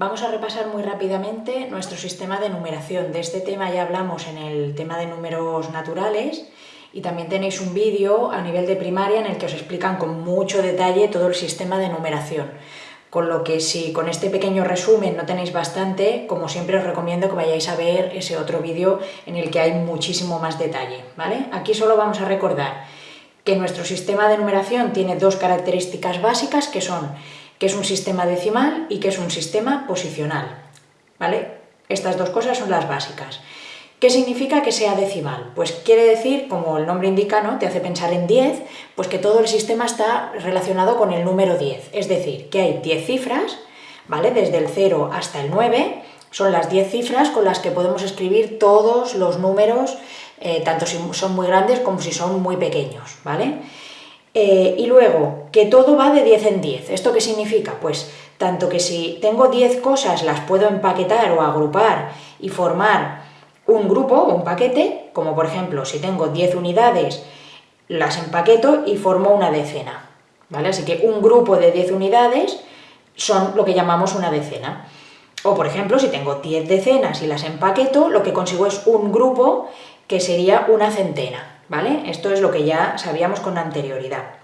Vamos a repasar muy rápidamente nuestro sistema de numeración. De este tema ya hablamos en el tema de números naturales y también tenéis un vídeo a nivel de primaria en el que os explican con mucho detalle todo el sistema de numeración. Con lo que si con este pequeño resumen no tenéis bastante, como siempre os recomiendo que vayáis a ver ese otro vídeo en el que hay muchísimo más detalle. ¿vale? Aquí solo vamos a recordar que nuestro sistema de numeración tiene dos características básicas que son que es un sistema decimal y que es un sistema posicional. ¿vale? Estas dos cosas son las básicas. ¿Qué significa que sea decimal? Pues quiere decir, como el nombre indica, ¿no? te hace pensar en 10, pues que todo el sistema está relacionado con el número 10. Es decir, que hay 10 cifras, ¿vale? Desde el 0 hasta el 9, son las 10 cifras con las que podemos escribir todos los números, eh, tanto si son muy grandes como si son muy pequeños, ¿vale? Eh, y luego, que todo va de 10 en 10. ¿Esto qué significa? Pues tanto que si tengo 10 cosas las puedo empaquetar o agrupar y formar un grupo o un paquete, como por ejemplo si tengo 10 unidades las empaqueto y formo una decena. ¿vale? Así que un grupo de 10 unidades son lo que llamamos una decena. O por ejemplo, si tengo 10 decenas y las empaqueto, lo que consigo es un grupo que sería una centena. ¿Vale? Esto es lo que ya sabíamos con anterioridad.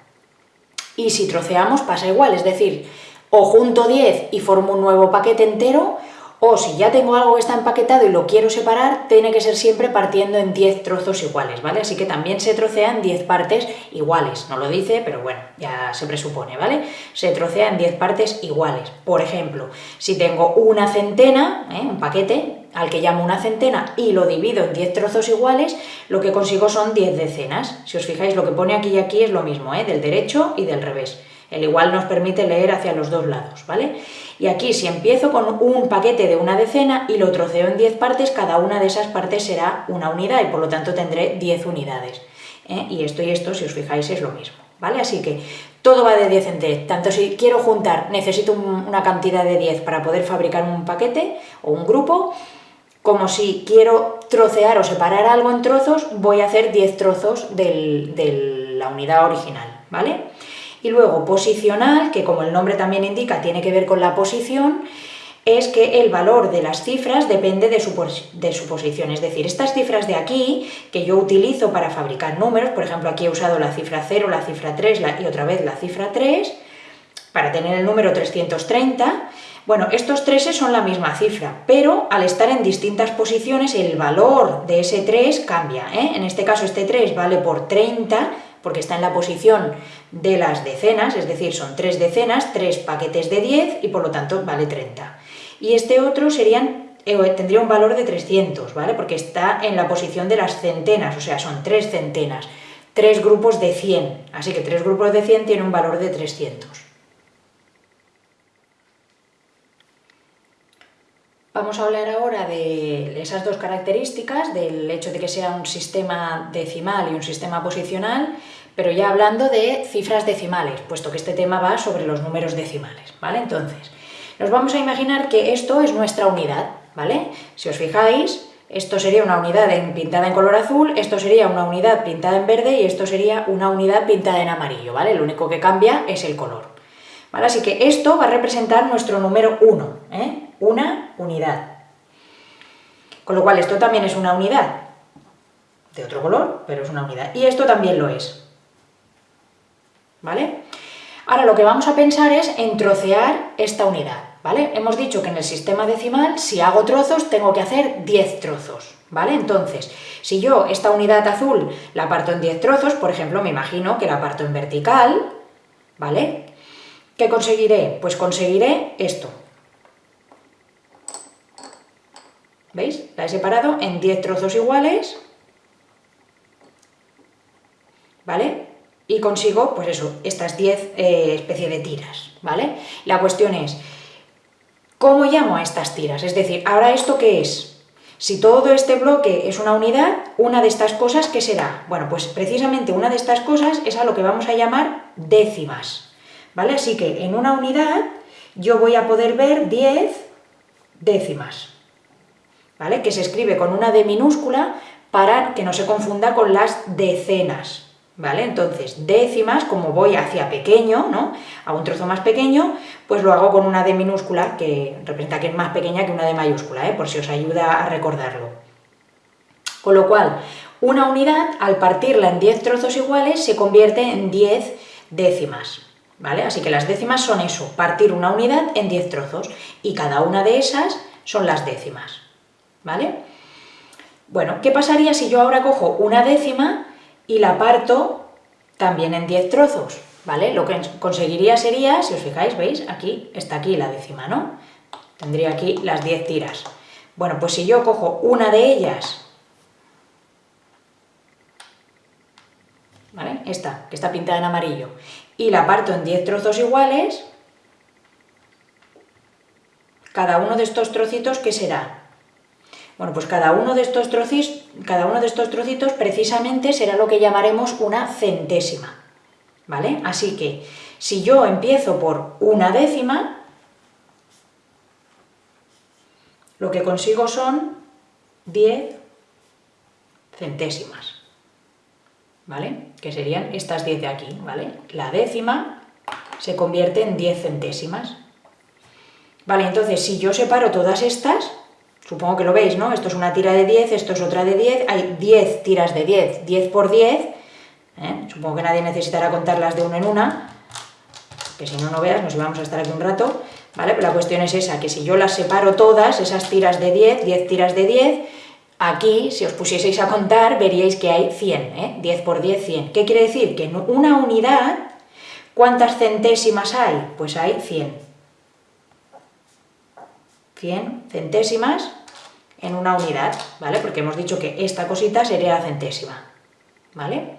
Y si troceamos pasa igual, es decir, o junto 10 y formo un nuevo paquete entero, o si ya tengo algo que está empaquetado y lo quiero separar, tiene que ser siempre partiendo en 10 trozos iguales, ¿vale? Así que también se trocea en 10 partes iguales, no lo dice, pero bueno, ya se presupone, ¿vale? Se trocea en 10 partes iguales. Por ejemplo, si tengo una centena, ¿eh? un paquete, al que llamo una centena y lo divido en 10 trozos iguales, lo que consigo son 10 decenas. Si os fijáis, lo que pone aquí y aquí es lo mismo, ¿eh? del derecho y del revés. El igual nos permite leer hacia los dos lados, ¿vale? Y aquí si empiezo con un paquete de una decena y lo troceo en 10 partes, cada una de esas partes será una unidad y por lo tanto tendré 10 unidades. ¿eh? Y esto y esto, si os fijáis, es lo mismo, ¿vale? Así que todo va de 10 en 10. Tanto si quiero juntar, necesito una cantidad de 10 para poder fabricar un paquete o un grupo, como si quiero trocear o separar algo en trozos, voy a hacer 10 trozos de la unidad original, ¿vale? Y luego posicional, que como el nombre también indica, tiene que ver con la posición, es que el valor de las cifras depende de su, posición. Es decir, estas cifras de aquí, que yo utilizo para fabricar números, por ejemplo, aquí he usado la cifra 0, la cifra 3 y otra vez la cifra 3, para tener el número 330, bueno, estos 3 son la misma cifra, pero al estar en distintas posiciones el valor de ese 3 cambia. ¿eh? En este caso este 3 vale por 30, porque está en la posición de las decenas, es decir, son 3 decenas, 3 paquetes de 10 y por lo tanto vale 30. Y este otro serían, eh, tendría un valor de 300, ¿vale? Porque está en la posición de las centenas, o sea, son 3 centenas, 3 grupos de 100, así que 3 grupos de 100 tienen un valor de 300. Vamos a hablar ahora de esas dos características, del hecho de que sea un sistema decimal y un sistema posicional, pero ya hablando de cifras decimales, puesto que este tema va sobre los números decimales, ¿vale? Entonces, nos vamos a imaginar que esto es nuestra unidad, ¿vale? Si os fijáis, esto sería una unidad pintada en color azul, esto sería una unidad pintada en verde y esto sería una unidad pintada en amarillo, ¿vale? Lo único que cambia es el color. ¿Vale? Así que esto va a representar nuestro número 1, ¿eh? Una unidad. Con lo cual esto también es una unidad, de otro color, pero es una unidad. Y esto también lo es. ¿Vale? Ahora lo que vamos a pensar es en trocear esta unidad, ¿vale? Hemos dicho que en el sistema decimal, si hago trozos, tengo que hacer 10 trozos, ¿vale? Entonces, si yo esta unidad azul la parto en 10 trozos, por ejemplo, me imagino que la parto en vertical, ¿vale? ¿Qué conseguiré? Pues conseguiré esto, ¿Veis? La he separado en 10 trozos iguales, ¿vale? Y consigo, pues eso, estas 10 eh, especies de tiras, ¿vale? La cuestión es, ¿cómo llamo a estas tiras? Es decir, ¿ahora esto qué es? Si todo este bloque es una unidad, una de estas cosas, ¿qué será? Bueno, pues precisamente una de estas cosas es a lo que vamos a llamar décimas, ¿vale? Así que en una unidad yo voy a poder ver 10 décimas, que se escribe con una D minúscula para que no se confunda con las decenas, ¿vale? Entonces, décimas, como voy hacia pequeño, ¿no? A un trozo más pequeño, pues lo hago con una D minúscula, que representa que es más pequeña que una D mayúscula, ¿eh? por si os ayuda a recordarlo. Con lo cual, una unidad, al partirla en 10 trozos iguales, se convierte en 10 décimas, ¿vale? Así que las décimas son eso, partir una unidad en 10 trozos, y cada una de esas son las décimas, ¿vale? Bueno, ¿qué pasaría si yo ahora cojo una décima y la parto también en 10 trozos? ¿Vale? Lo que conseguiría sería, si os fijáis, ¿veis? Aquí está aquí la décima, ¿no? Tendría aquí las 10 tiras. Bueno, pues si yo cojo una de ellas, ¿vale? Esta, que está pintada en amarillo, y la parto en 10 trozos iguales, cada uno de estos trocitos, ¿qué será? Bueno, pues cada uno de estos trocitos, cada uno de estos trocitos precisamente será lo que llamaremos una centésima, ¿vale? Así que, si yo empiezo por una décima, lo que consigo son 10 centésimas, ¿vale? Que serían estas 10 de aquí, ¿vale? La décima se convierte en 10 centésimas. Vale, entonces si yo separo todas estas, Supongo que lo veis, ¿no? Esto es una tira de 10, esto es otra de 10, hay 10 tiras de 10, 10 por 10, ¿eh? supongo que nadie necesitará contarlas de una en una, que si no, no veas, nos íbamos a estar aquí un rato, ¿vale? Pero la cuestión es esa, que si yo las separo todas, esas tiras de 10, 10 tiras de 10, aquí, si os pusieseis a contar, veríais que hay 100, ¿eh? 10 por 10, 100. ¿Qué quiere decir? Que en una unidad, ¿cuántas centésimas hay? Pues hay 100. 100 centésimas en una unidad, ¿vale? Porque hemos dicho que esta cosita sería la centésima, ¿vale?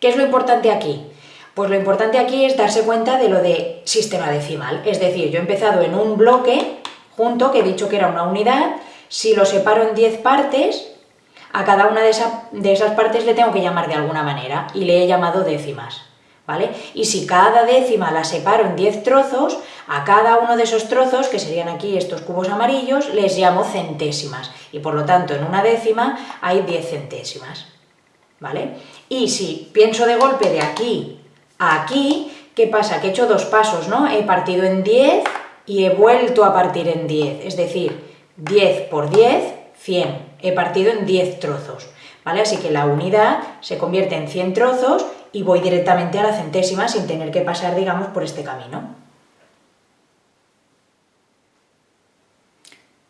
¿Qué es lo importante aquí? Pues lo importante aquí es darse cuenta de lo de sistema decimal, es decir, yo he empezado en un bloque junto, que he dicho que era una unidad, si lo separo en 10 partes, a cada una de, de esas partes le tengo que llamar de alguna manera, y le he llamado décimas, ¿vale? Y si cada décima la separo en 10 trozos, a cada uno de esos trozos, que serían aquí estos cubos amarillos, les llamo centésimas, y por lo tanto en una décima hay 10 centésimas, ¿vale? Y si pienso de golpe de aquí a aquí, ¿qué pasa? Que he hecho dos pasos, ¿no? He partido en 10 y he vuelto a partir en 10, es decir, 10 por 10, 100. He partido en 10 trozos, ¿vale? Así que la unidad se convierte en 100 trozos y voy directamente a la centésima sin tener que pasar, digamos, por este camino.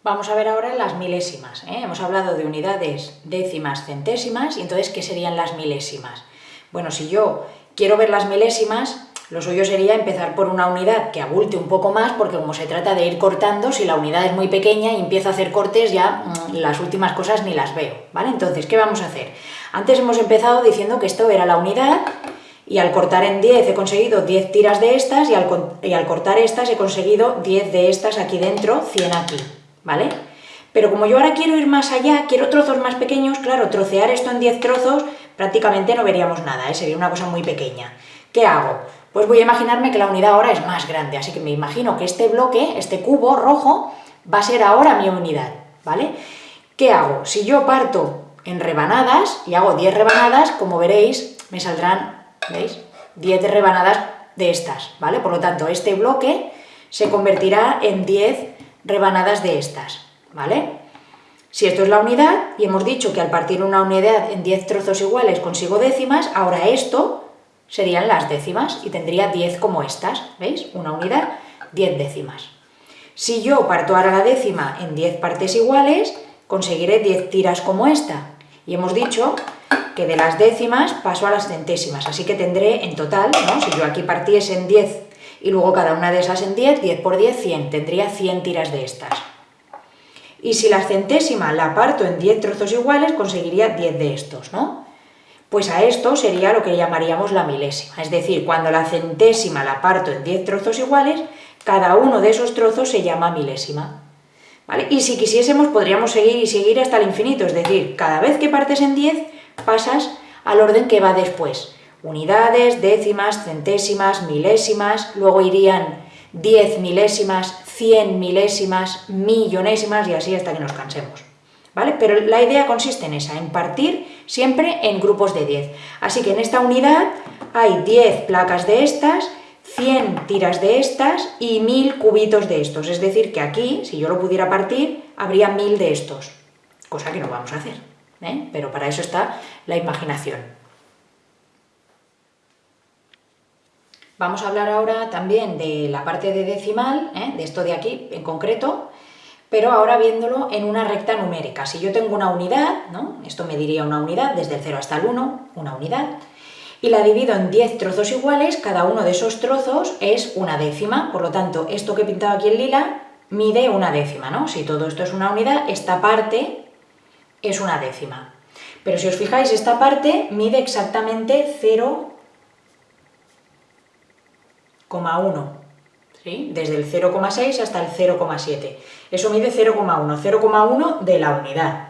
Vamos a ver ahora las milésimas. ¿eh? Hemos hablado de unidades décimas, centésimas, y entonces, ¿qué serían las milésimas? Bueno, si yo quiero ver las milésimas, lo suyo sería empezar por una unidad que abulte un poco más, porque como se trata de ir cortando, si la unidad es muy pequeña y empiezo a hacer cortes, ya mm, las últimas cosas ni las veo, ¿vale? Entonces, ¿qué vamos a hacer? Antes hemos empezado diciendo que esto era la unidad, y al cortar en 10 he conseguido 10 tiras de estas, y al, y al cortar estas he conseguido 10 de estas aquí dentro, 100 aquí, ¿vale? Pero como yo ahora quiero ir más allá, quiero trozos más pequeños, claro, trocear esto en 10 trozos prácticamente no veríamos nada, ¿eh? sería una cosa muy pequeña. ¿Qué hago? Pues voy a imaginarme que la unidad ahora es más grande, así que me imagino que este bloque, este cubo rojo, va a ser ahora mi unidad, ¿vale? ¿Qué hago? Si yo parto en rebanadas y hago 10 rebanadas, como veréis, me saldrán, ¿veis? 10 rebanadas de estas, ¿vale? Por lo tanto, este bloque se convertirá en 10 rebanadas de estas, ¿vale? Si esto es la unidad, y hemos dicho que al partir una unidad en 10 trozos iguales consigo décimas, ahora esto serían las décimas y tendría 10 como estas, ¿veis? Una unidad, 10 décimas. Si yo parto ahora la décima en 10 partes iguales, conseguiré 10 tiras como esta. Y hemos dicho que de las décimas paso a las centésimas, así que tendré en total, ¿no? si yo aquí partiese en 10 y luego cada una de esas en 10, 10 por 10, 100, tendría 100 tiras de estas. Y si la centésima la parto en 10 trozos iguales, conseguiría 10 de estos, ¿no? Pues a esto sería lo que llamaríamos la milésima, es decir, cuando la centésima la parto en 10 trozos iguales, cada uno de esos trozos se llama milésima. ¿Vale? Y si quisiésemos podríamos seguir y seguir hasta el infinito, es decir, cada vez que partes en 10 pasas al orden que va después. Unidades, décimas, centésimas, milésimas, luego irían 10 milésimas, 100 milésimas, millonésimas y así hasta que nos cansemos. ¿Vale? Pero la idea consiste en esa, en partir siempre en grupos de 10. Así que en esta unidad hay 10 placas de estas, 100 tiras de estas y 1000 cubitos de estos. Es decir, que aquí, si yo lo pudiera partir, habría 1000 de estos, cosa que no vamos a hacer, ¿eh? pero para eso está la imaginación. Vamos a hablar ahora también de la parte de decimal, ¿eh? de esto de aquí en concreto, pero ahora viéndolo en una recta numérica. Si yo tengo una unidad, esto me diría una unidad, desde el 0 hasta el 1, una unidad, y la divido en 10 trozos iguales, cada uno de esos trozos es una décima, por lo tanto, esto que he pintado aquí en lila mide una décima. Si todo esto es una unidad, esta parte es una décima. Pero si os fijáis, esta parte mide exactamente 0,1. Desde el 0,6 hasta el 0,7. Eso mide 0,1, 0,1 de la unidad,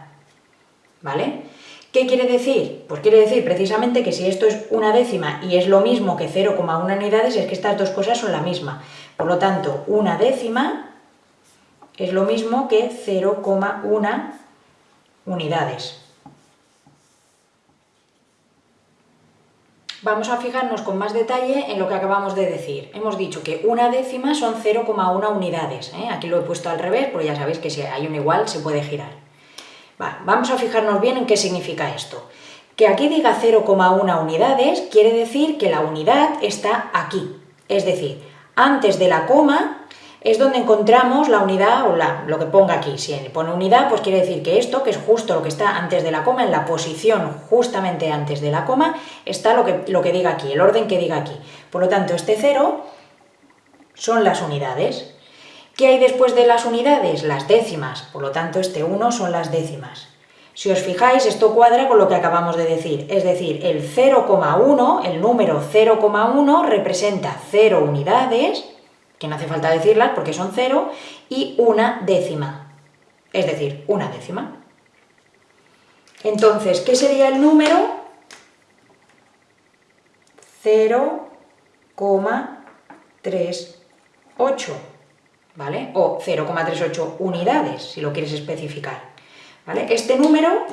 ¿vale? ¿Qué quiere decir? Pues quiere decir precisamente que si esto es una décima y es lo mismo que 0,1 unidades, es que estas dos cosas son la misma. Por lo tanto, una décima es lo mismo que 0,1 unidades. Vamos a fijarnos con más detalle en lo que acabamos de decir. Hemos dicho que una décima son 0,1 unidades. ¿eh? Aquí lo he puesto al revés, porque ya sabéis que si hay un igual se puede girar. vamos a fijarnos bien en qué significa esto. Que aquí diga 0,1 unidades quiere decir que la unidad está aquí. Es decir, antes de la coma es donde encontramos la unidad o lo que ponga aquí. Si pone unidad, pues quiere decir que esto, que es justo lo que está antes de la coma, en la posición justamente antes de la coma, está lo que, lo que diga aquí, el orden que diga aquí. Por lo tanto, este 0 son las unidades. ¿Qué hay después de las unidades? Las décimas. Por lo tanto, este 1 son las décimas. Si os fijáis, esto cuadra con lo que acabamos de decir, es decir, el 0,1, el número 0,1 representa 0 unidades, que no hace falta decirlas porque son cero, y una décima, es decir, una décima. Entonces, ¿qué sería el número? 0,38, ¿vale? O 0,38 unidades, si lo quieres especificar, ¿vale? Este número,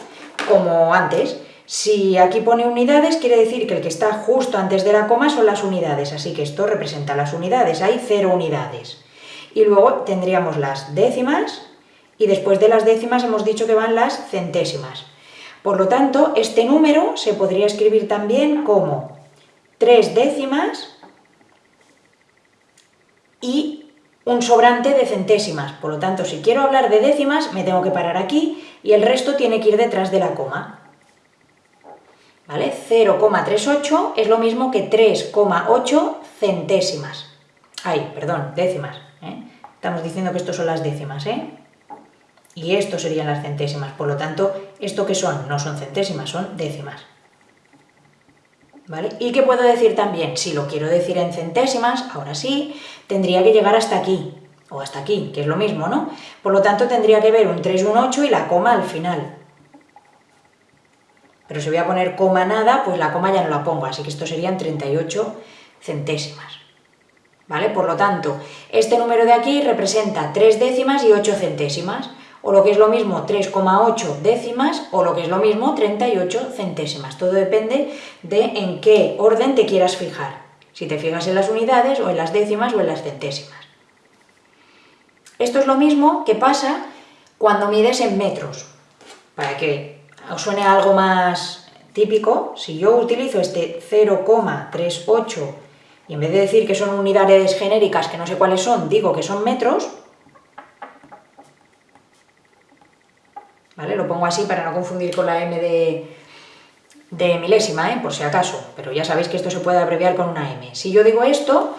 como antes, si aquí pone unidades, quiere decir que el que está justo antes de la coma son las unidades, así que esto representa las unidades, hay cero unidades. Y luego tendríamos las décimas, y después de las décimas hemos dicho que van las centésimas. Por lo tanto, este número se podría escribir también como tres décimas y un sobrante de centésimas. Por lo tanto, si quiero hablar de décimas, me tengo que parar aquí y el resto tiene que ir detrás de la coma. ¿Vale? 0,38 es lo mismo que 3,8 centésimas. Ay, perdón, décimas. ¿eh? Estamos diciendo que estos son las décimas, ¿eh? Y esto serían las centésimas. Por lo tanto, ¿esto qué son? No son centésimas, son décimas. ¿Vale? ¿Y qué puedo decir también? Si lo quiero decir en centésimas, ahora sí, tendría que llegar hasta aquí, o hasta aquí, que es lo mismo, ¿no? Por lo tanto, tendría que ver un 3, un 8 y la coma al final. Pero si voy a poner coma nada, pues la coma ya no la pongo, así que esto serían 38 centésimas. ¿Vale? Por lo tanto, este número de aquí representa 3 décimas y 8 centésimas, o lo que es lo mismo 3,8 décimas, o lo que es lo mismo 38 centésimas. Todo depende de en qué orden te quieras fijar, si te fijas en las unidades, o en las décimas, o en las centésimas. Esto es lo mismo que pasa cuando mides en metros, para que os suene algo más típico, si yo utilizo este 0,38 y en vez de decir que son unidades genéricas que no sé cuáles son, digo que son metros, ¿vale? Lo pongo así para no confundir con la M de, de milésima, ¿eh? por si acaso, pero ya sabéis que esto se puede abreviar con una M. Si yo digo esto,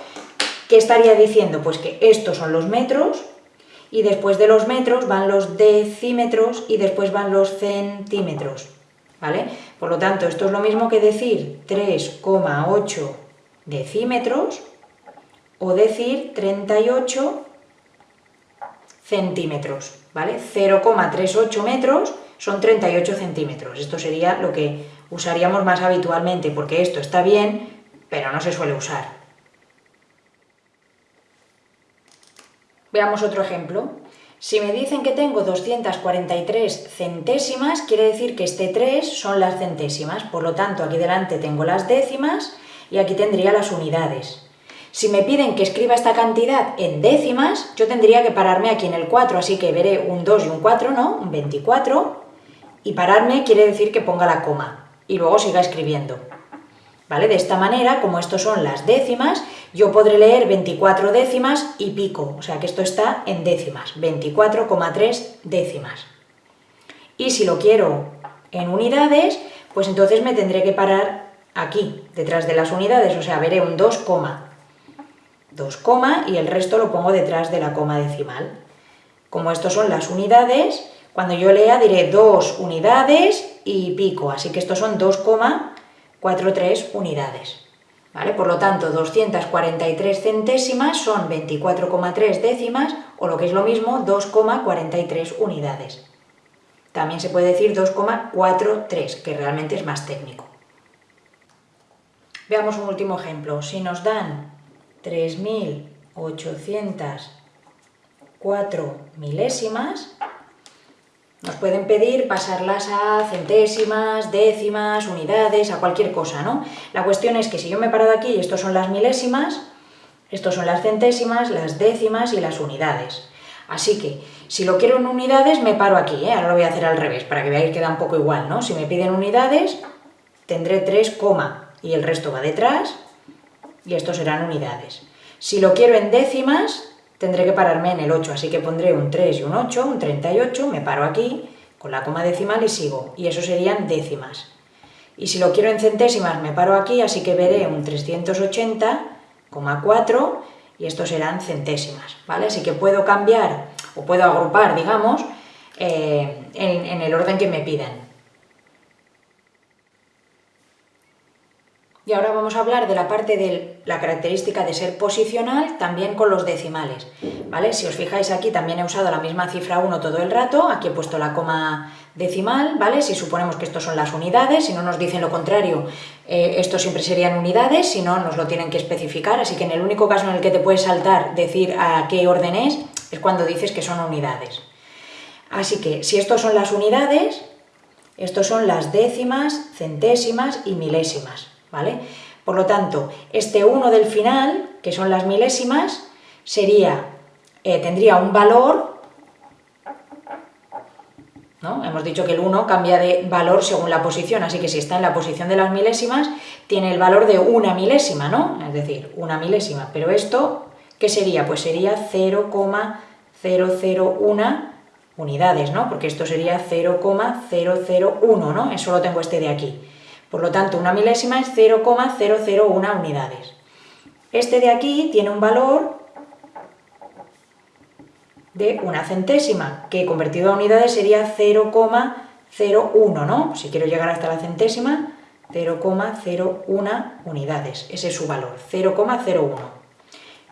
¿qué estaría diciendo? Pues que estos son los metros, y después de los metros van los decímetros y después van los centímetros, ¿vale? Por lo tanto, esto es lo mismo que decir 3,8 decímetros o decir 38 centímetros, ¿vale? 0,38 metros son 38 centímetros. Esto sería lo que usaríamos más habitualmente, porque esto está bien, pero no se suele usar. Veamos otro ejemplo. Si me dicen que tengo 243 centésimas, quiere decir que este 3 son las centésimas, por lo tanto aquí delante tengo las décimas y aquí tendría las unidades. Si me piden que escriba esta cantidad en décimas, yo tendría que pararme aquí en el 4, así que veré un 2 y un 4, ¿no? Un 24, y pararme quiere decir que ponga la coma, y luego siga escribiendo. ¿Vale? De esta manera, como estos son las décimas, yo podré leer 24 décimas y pico, o sea que esto está en décimas, 24,3 décimas. Y si lo quiero en unidades, pues entonces me tendré que parar aquí, detrás de las unidades, o sea, veré un 2, 2, y el resto lo pongo detrás de la coma decimal. Como estos son las unidades, cuando yo lea diré 2 unidades y pico, así que estos son 2,43 unidades. ¿Vale? Por lo tanto, 243 centésimas son 24,3 décimas, o lo que es lo mismo, 2,43 unidades. También se puede decir 2,43, que realmente es más técnico. Veamos un último ejemplo. Si nos dan 3.804 milésimas, nos pueden pedir pasarlas a centésimas, décimas, unidades, a cualquier cosa, ¿no? La cuestión es que si yo me paro de aquí y estos son las milésimas, estos son las centésimas, las décimas y las unidades. Así que, si lo quiero en unidades, me paro aquí, ¿eh? Ahora lo voy a hacer al revés, para que veáis que queda un poco igual, ¿no? Si me piden unidades, tendré 3, y el resto va detrás, y estos serán unidades. Si lo quiero en décimas, tendré que pararme en el 8, así que pondré un 3 y un 8, un 38, me paro aquí con la coma decimal y sigo, y eso serían décimas. Y si lo quiero en centésimas, me paro aquí, así que veré un 380,4 y estos serán centésimas, ¿vale? Así que puedo cambiar, o puedo agrupar, digamos, eh, en el orden que me pidan. Y ahora vamos a hablar de la parte de la característica de ser posicional también con los decimales. ¿vale? Si os fijáis aquí también he usado la misma cifra 1 todo el rato, aquí he puesto la coma decimal, ¿vale? Si suponemos que estos son las unidades, si no nos dicen lo contrario, eh, estos siempre serían unidades, si no nos lo tienen que especificar, así que en el único caso en el que te puedes saltar decir a qué orden es, es cuando dices que son unidades. Así que si estos son las unidades, estos son las décimas, centésimas y milésimas. ¿Vale? Por lo tanto, este 1 del final, que son las milésimas, sería, eh, tendría un valor, ¿no? Hemos dicho que el 1 cambia de valor según la posición, así que si está en la posición de las milésimas, tiene el valor de una milésima, ¿no? Es decir, una milésima, pero esto, ¿qué sería? Pues sería 0,001 unidades, ¿no? Porque esto sería 0,001, ¿no? Eso lo tengo este de aquí. Por lo tanto, una milésima es 0,001 unidades. Este de aquí tiene un valor de una centésima, que convertido a unidades sería 0,01, ¿no? Si quiero llegar hasta la centésima, 0,01 unidades. Ese es su valor, 0,01.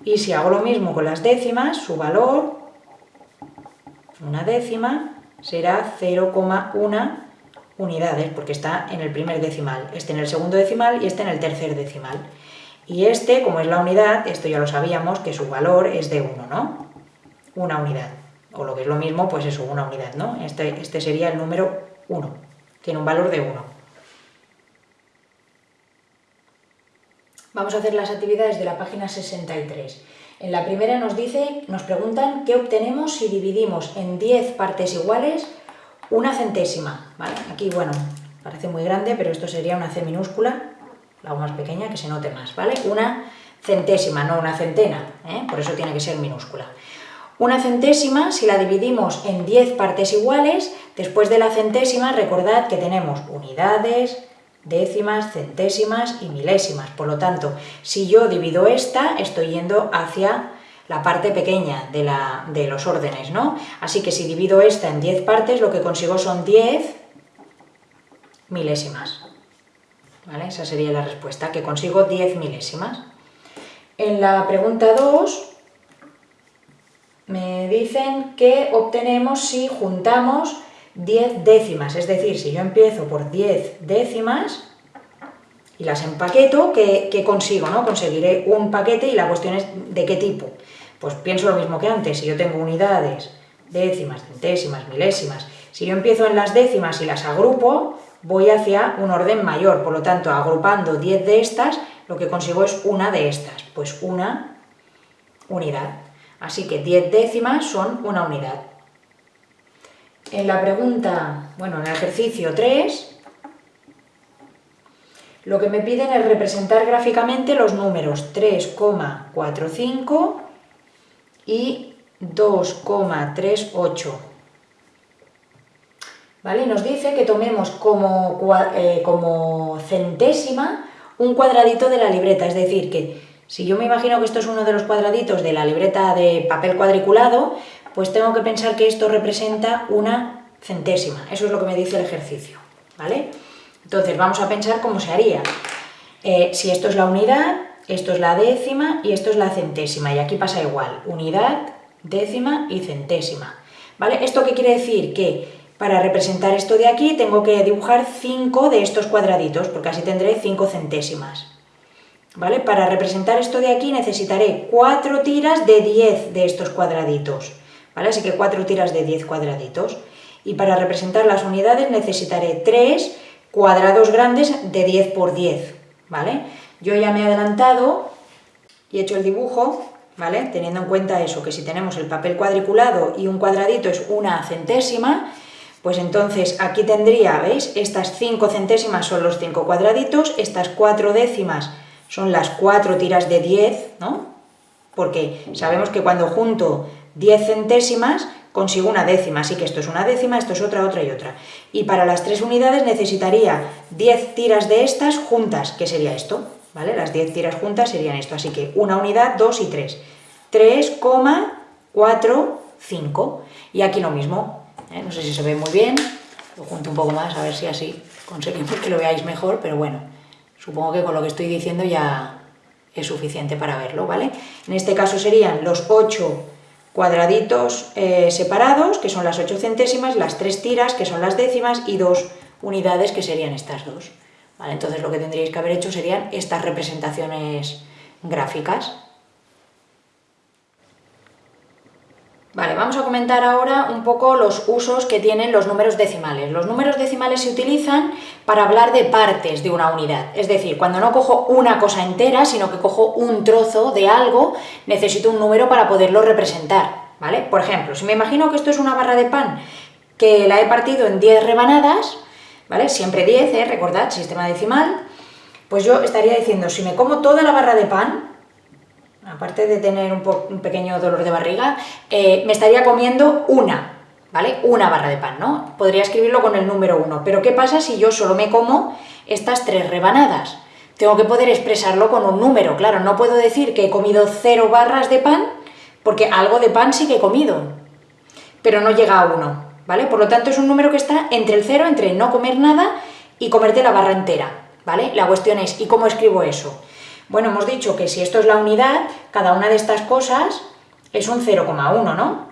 Y si hago lo mismo con las décimas, su valor, una décima, será 0,1 unidades, porque está en el primer decimal, este en el segundo decimal y este en el tercer decimal. Y este, como es la unidad, esto ya lo sabíamos, que su valor es de 1, ¿no? Una unidad. O lo que es lo mismo, pues eso, una unidad, ¿no? Este, este sería el número 1. Tiene un valor de 1. Vamos a hacer las actividades de la página 63. En la primera nos dice, nos preguntan qué obtenemos si dividimos en 10 partes iguales una centésima, ¿vale? Aquí, bueno, parece muy grande, pero esto sería una C minúscula, la más pequeña, que se note más, ¿vale? Una centésima, no una centena, ¿eh? por eso tiene que ser minúscula. Una centésima, si la dividimos en 10 partes iguales, después de la centésima recordad que tenemos unidades, décimas, centésimas y milésimas. Por lo tanto, si yo divido esta, estoy yendo hacia la parte pequeña de, los órdenes, ¿no? Así que si divido esta en 10 partes, lo que consigo son 10 milésimas. ¿Vale? Esa sería la respuesta, que consigo 10 milésimas. En la pregunta 2 me dicen que obtenemos si juntamos 10 décimas, es decir, si yo empiezo por 10 décimas y las empaqueto, ¿qué, ¿qué, consigo? ¿no? Conseguiré un paquete y la cuestión es de qué tipo. Pues pienso lo mismo que antes, si yo tengo unidades, décimas, centésimas, milésimas. Si yo empiezo en las décimas y las agrupo, voy hacia un orden mayor, por lo tanto, agrupando 10 de estas, lo que consigo es una de estas, pues una unidad. Así que 10 décimas son una unidad. En la pregunta, bueno, en el ejercicio 3, lo que me piden es representar gráficamente los números 3,45 y 2,38. ¿Vale? Nos dice que tomemos como, eh, como centésima un cuadradito de la libreta, es decir, que si yo me imagino que esto es uno de los cuadraditos de la libreta de papel cuadriculado, pues tengo que pensar que esto representa una centésima, eso es lo que me dice el ejercicio, ¿vale? Entonces vamos a pensar cómo se haría. Eh, si esto es la unidad, esto es la décima y esto es la centésima, y aquí pasa igual, unidad, décima y centésima, ¿vale? ¿Esto qué quiere decir? Que para representar esto de aquí tengo que dibujar 5 de estos cuadraditos, porque así tendré 5 centésimas. ¿Vale? Para representar esto de aquí necesitaré 4 tiras de 10 de estos cuadraditos. ¿Vale? Así que 4 tiras de 10 cuadraditos. Y para representar las unidades necesitaré 3 cuadrados grandes de 10 por 10. ¿Vale? Yo ya me he adelantado y he hecho el dibujo, ¿vale? Teniendo en cuenta eso, que si tenemos el papel cuadriculado y un cuadradito es una centésima, pues entonces aquí tendría, ¿veis? Estas 5 centésimas son los 5 cuadraditos, estas 4 décimas son las 4 tiras de 10, ¿no? Porque sabemos que cuando junto 10 centésimas consigo una décima, así que esto es una décima, esto es otra, otra y otra. Y para las tres unidades necesitaría 10 tiras de estas juntas, que sería esto, ¿vale? Las 10 tiras juntas serían esto, así que una unidad, 2 y 3. 3,45. Y aquí lo mismo, ¿eh? no sé si se ve muy bien, lo junto un poco más a ver si así conseguimos que lo veáis mejor, pero bueno, supongo que con lo que estoy diciendo ya es suficiente para verlo, ¿vale? En este caso serían los 8 cuadraditos eh, separados, que son las 8 centésimas, las 3 tiras, que son las décimas, y dos unidades, que serían estas dos. Entonces lo que tendríais que haber hecho serían estas representaciones gráficas. Vale, vamos a comentar ahora un poco los usos que tienen los números decimales. Los números decimales se utilizan para hablar de partes de una unidad, es decir, cuando no cojo una cosa entera, sino que cojo un trozo de algo, necesito un número para poderlo representar, ¿vale? Por ejemplo, si me imagino que esto es una barra de pan que la he partido en 10 rebanadas, ¿vale? Siempre 10, ¿eh? Recordad, sistema decimal, pues yo estaría diciendo, si me como toda la barra de pan, aparte de tener un, pequeño dolor de barriga, eh, me estaría comiendo una, ¿vale? Una barra de pan, ¿no? Podría escribirlo con el número uno, pero ¿qué pasa si yo solo me como estas tres rebanadas? Tengo que poder expresarlo con un número, claro, no puedo decir que he comido cero barras de pan, porque algo de pan sí que he comido, pero no llega a uno, ¿vale? Por lo tanto es un número que está entre el cero, entre no comer nada y comerte la barra entera, ¿vale? La cuestión es, ¿y cómo escribo eso? Bueno, hemos dicho que si esto es la unidad, cada una de estas cosas es un 0,1, ¿no?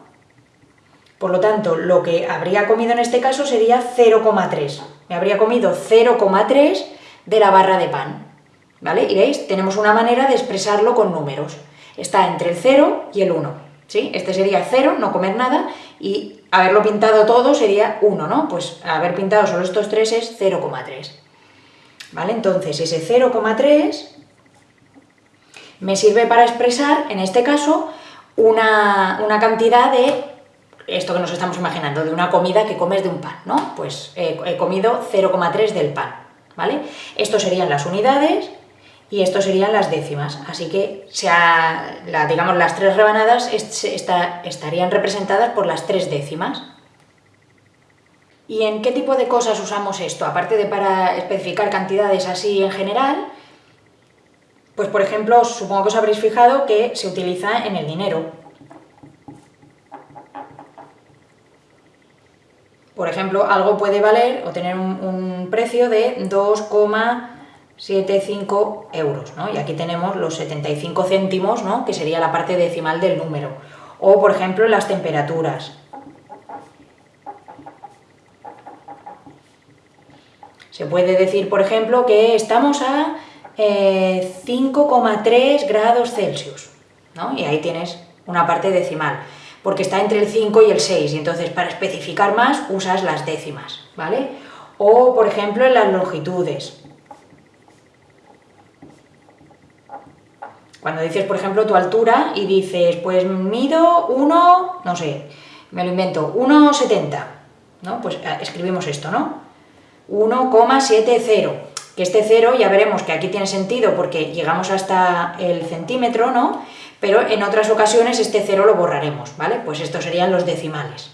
Por lo tanto, lo que habría comido en este caso sería 0,3. Me habría comido 0,3 de la barra de pan. ¿Vale? Y veis, tenemos una manera de expresarlo con números. Está entre el 0 y el 1. ¿sí? Este sería 0, no comer nada, y haberlo pintado todo sería 1, ¿no? Pues haber pintado solo estos tres es 0,3. ¿Vale? Entonces, ese 0,3 me sirve para expresar, en este caso, una, cantidad de, esto que nos estamos imaginando, de una comida que comes de un pan, ¿no? Pues he comido 0,3 del pan, ¿vale? Esto serían las unidades y esto serían las décimas, así que sea, digamos, las tres rebanadas estarían representadas por las tres décimas. ¿Y en qué tipo de cosas usamos esto? Aparte de para especificar cantidades así en general, pues por ejemplo, supongo que os habréis fijado que se utiliza en el dinero. Por ejemplo, algo puede valer o tener un, precio de 2,75 euros, ¿no? Y aquí tenemos los 75 céntimos, ¿no? Que sería la parte decimal del número. O, por ejemplo, las temperaturas. Se puede decir, por ejemplo, que estamos a 5,3 eh, grados Celsius, ¿no? Y ahí tienes una parte decimal. porque está entre el 5 y el 6, y entonces para especificar más usas las décimas, ¿vale? O, por ejemplo, en las longitudes. Cuando dices, por ejemplo, tu altura y dices, pues mido 1, no sé, me lo invento, 1,70, ¿no? Pues eh, escribimos esto, ¿no? 1,70, que este 0 ya veremos que aquí tiene sentido porque llegamos hasta el centímetro, ¿no? Pero en otras ocasiones este 0 lo borraremos, ¿vale? Pues estos serían los decimales.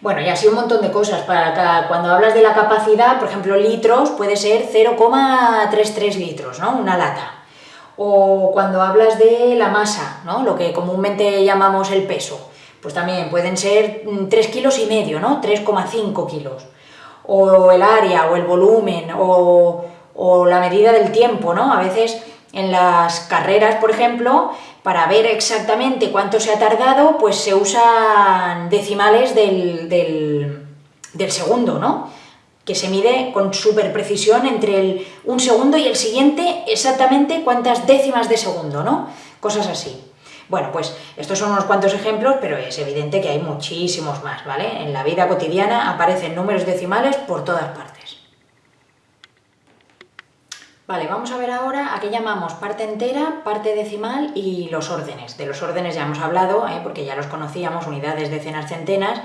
Bueno, y así un montón de cosas. Para cuando hablas de la capacidad, por ejemplo, litros, puede ser 0,33 litros, ¿no? Una lata. O cuando hablas de la masa, ¿no? Lo que comúnmente llamamos el peso, pues también pueden ser 3 mm, kilos y medio, ¿no? 3,5 kilos. O el área, o el volumen, o, o la medida del tiempo, ¿no? A veces en las carreras, por ejemplo, para ver exactamente cuánto se ha tardado, pues se usan decimales del, del, segundo, ¿no? Que se mide con súper precisión entre el, un segundo y el siguiente exactamente cuántas décimas de segundo, ¿no? Cosas así. Bueno, pues estos son unos cuantos ejemplos, pero es evidente que hay muchísimos más, ¿vale? En la vida cotidiana aparecen números decimales por todas partes. Vale, vamos a ver ahora a qué llamamos parte entera, parte decimal y los órdenes. De los órdenes ya hemos hablado, ¿eh? porque ya los conocíamos, unidades, decenas, centenas,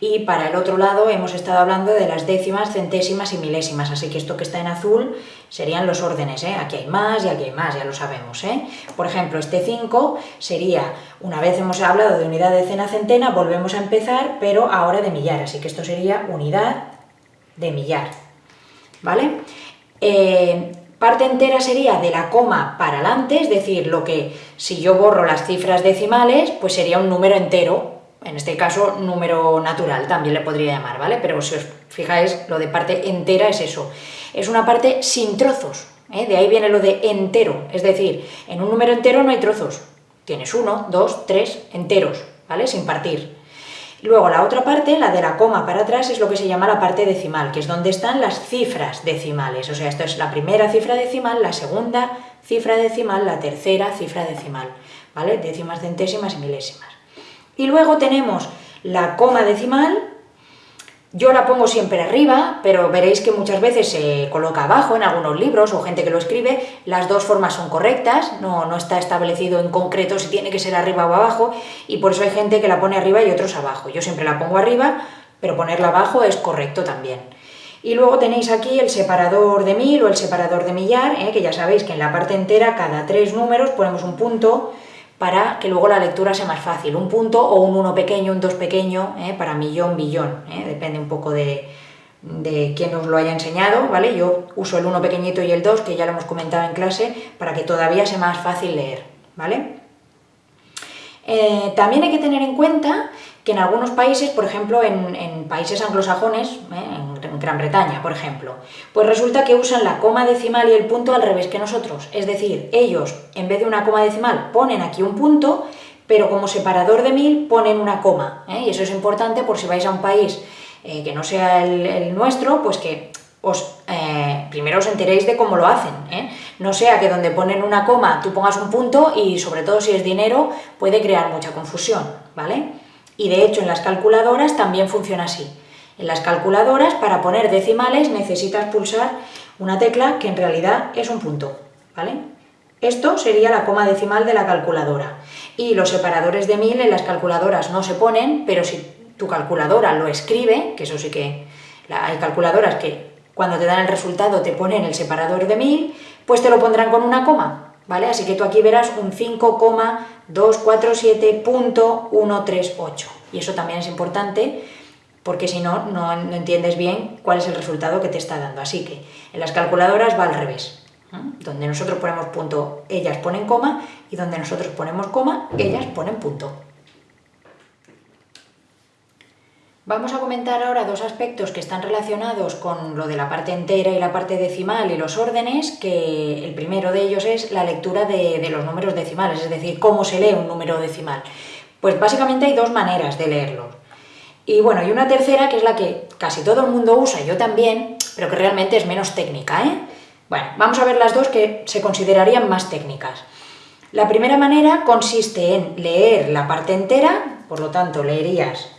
y para el otro lado hemos estado hablando de las décimas, centésimas y milésimas, así que esto que está en azul serían los órdenes, ¿eh? aquí hay más y aquí hay más, ya lo sabemos. ¿eh? Por ejemplo, este 5 sería, una vez hemos hablado de unidad, decena, centena, volvemos a empezar, pero ahora de millar, así que esto sería unidad de millar. ¿Vale? Eh, Parte entera sería de la coma para adelante, es decir, lo que si yo borro las cifras decimales, pues sería un número entero, en este caso número natural también le podría llamar, ¿vale? Pero si os fijáis, lo de parte entera es eso, es una parte sin trozos, ¿eh? de ahí viene lo de entero, es decir, en un número entero no hay trozos, tienes uno, dos, tres enteros, ¿vale? Sin partir. Luego la otra parte, la de la coma para atrás, es lo que se llama la parte decimal, que es donde están las cifras decimales. O sea, esto es la primera cifra decimal, la segunda cifra decimal, la tercera cifra decimal, ¿vale? Décimas, centésimas y milésimas. Y luego tenemos la coma decimal, yo la pongo siempre arriba, pero veréis que muchas veces se coloca abajo en algunos libros o gente que lo escribe, las dos formas son correctas, no, no está establecido en concreto si tiene que ser arriba o abajo, y por eso hay gente que la pone arriba y otros abajo. Yo siempre la pongo arriba, pero ponerla abajo es correcto también. Y luego tenéis aquí el separador de mil o el separador de millar, ¿eh? que ya sabéis que en la parte entera, cada tres números ponemos un punto, para que luego la lectura sea más fácil. Un punto o un 1 pequeño, un 2 pequeño, ¿eh? para millón, billón, ¿eh? depende un poco de, de quién os lo haya enseñado, ¿vale? Yo uso el 1 pequeñito y el 2, que ya lo hemos comentado en clase, para que todavía sea más fácil leer, ¿vale? Eh, también hay que tener en cuenta que en algunos países, por ejemplo en, países anglosajones, ¿eh? en Gran Bretaña, por ejemplo, pues resulta que usan la coma decimal y el punto al revés que nosotros. Es decir, ellos, en vez de una coma decimal, ponen aquí un punto, pero como separador de mil ponen una coma. ¿eh? Y eso es importante por si vais a un país que no sea el, nuestro, pues que os, primero os enteréis de cómo lo hacen. No sea que donde ponen una coma tú pongas un punto y sobre todo si es dinero puede crear mucha confusión, ¿vale? Y de hecho en las calculadoras también funciona así. En las calculadoras para poner decimales necesitas pulsar una tecla que en realidad es un punto, ¿vale? Esto sería la coma decimal de la calculadora. Y los separadores de mil en las calculadoras no se ponen, pero si tu calculadora lo escribe, que eso sí que hay calculadoras que cuando te dan el resultado te ponen el separador de mil, pues te lo pondrán con una coma, ¿vale? Así que tú aquí verás un 5,247.138. Y eso también es importante porque si no, no, entiendes bien cuál es el resultado que te está dando. Así que en las calculadoras va al revés. Donde nosotros ponemos punto, ellas ponen coma, y donde nosotros ponemos coma, ellas ponen punto. Vamos a comentar ahora dos aspectos que están relacionados con lo de la parte entera y la parte decimal y los órdenes, que el primero de ellos es la lectura de, los números decimales, es decir, cómo se lee un número decimal. Pues básicamente hay dos maneras de leerlo. Y bueno, y una tercera que es la que casi todo el mundo usa, yo también, pero que realmente es menos técnica, ¿eh? Bueno, vamos a ver las dos que se considerarían más técnicas. La primera manera consiste en leer la parte entera, por lo tanto leerías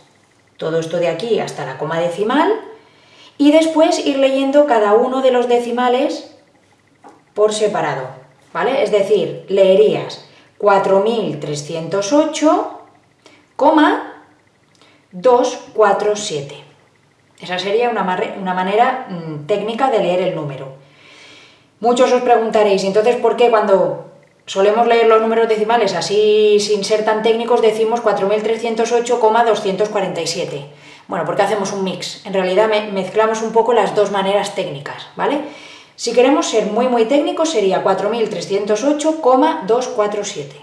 todo esto de aquí hasta la coma decimal, y después ir leyendo cada uno de los decimales por separado, ¿vale? Es decir, leerías 4308,247. Esa sería una, una manera mm, técnica de leer el número. Muchos os preguntaréis, entonces, ¿por qué cuando solemos leer los números decimales así sin ser tan técnicos decimos 4308,247? Bueno, porque hacemos un mix. En realidad mezclamos un poco las dos maneras técnicas, ¿vale? Si queremos ser muy muy técnicos sería 4308,247,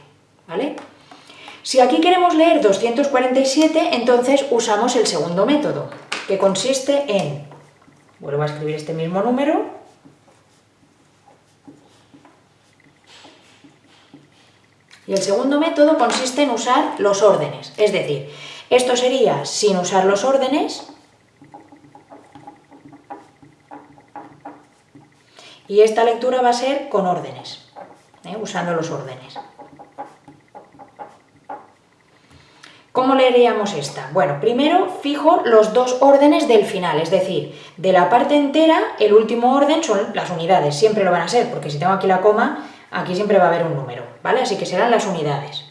¿vale? Si aquí queremos leer 247, entonces usamos el segundo método, que consiste en, vuelvo a escribir este mismo número, y el segundo método consiste en usar los órdenes, es decir, esto sería sin usar los órdenes, y esta lectura va a ser con órdenes, ¿eh? usando los órdenes. ¿Cómo leeríamos esta? Bueno, primero fijo los dos órdenes del final, es decir, de la parte entera, el último orden son las unidades, siempre lo van a ser, porque si tengo aquí la coma, aquí siempre va a haber un número, ¿vale? Así que serán las unidades.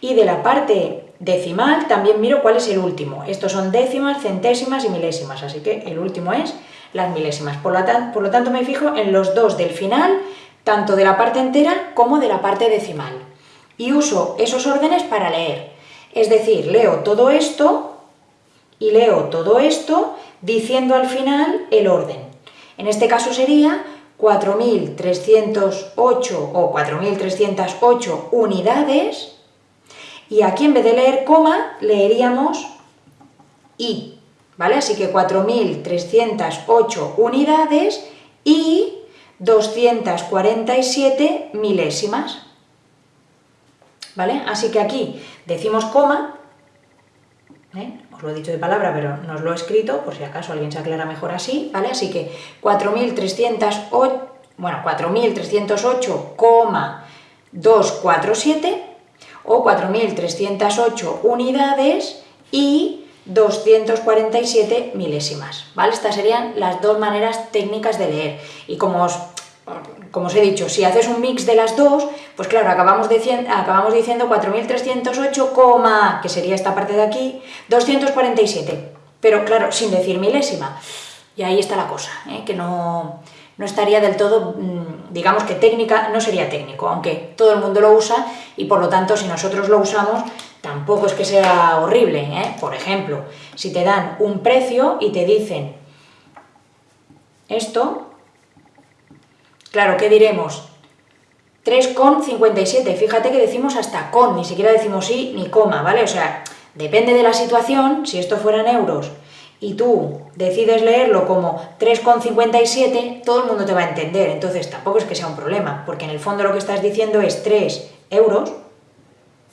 Y de la parte decimal también miro cuál es el último. Estos son décimas, centésimas y milésimas, así que el último es las milésimas. Por lo, por lo tanto me fijo en los dos del final, tanto de la parte entera como de la parte decimal. Y uso esos órdenes para leer. Es decir, leo todo esto y leo todo esto diciendo al final el orden. En este caso sería 4.308 o 4.308 unidades y aquí en vez de leer coma leeríamos i, ¿vale? Así que 4.308 unidades y 247 milésimas, ¿vale? Así que aquí decimos coma, ¿eh? os lo he dicho de palabra, pero no os lo he escrito, por si acaso alguien se aclara mejor así, ¿vale? Así que 4.308, bueno, 4.308,247 o 4.308 unidades y 247 milésimas, ¿vale? Estas serían las dos maneras técnicas de leer. Y como os, como os he dicho, si haces un mix de las dos, pues claro, acabamos, diciendo, acabamos diciendo 4.308, que sería esta parte de aquí, 247, pero claro, sin decir milésima. Y ahí está la cosa, ¿eh? que no, no estaría del todo, mm, digamos que técnica, no sería técnico, aunque todo el mundo lo usa y por lo tanto si nosotros lo usamos tampoco es que sea horrible. ¿eh? Por ejemplo, si te dan un precio y te dicen esto, claro, ¿qué diremos? 3,57, fíjate que decimos hasta con, ni siquiera decimos sí ni coma, ¿vale? O sea, depende de la situación, si esto fuera en euros y tú decides leerlo como 3,57, todo el mundo te va a entender, entonces tampoco es que sea un problema, porque en el fondo lo que estás diciendo es 3 euros,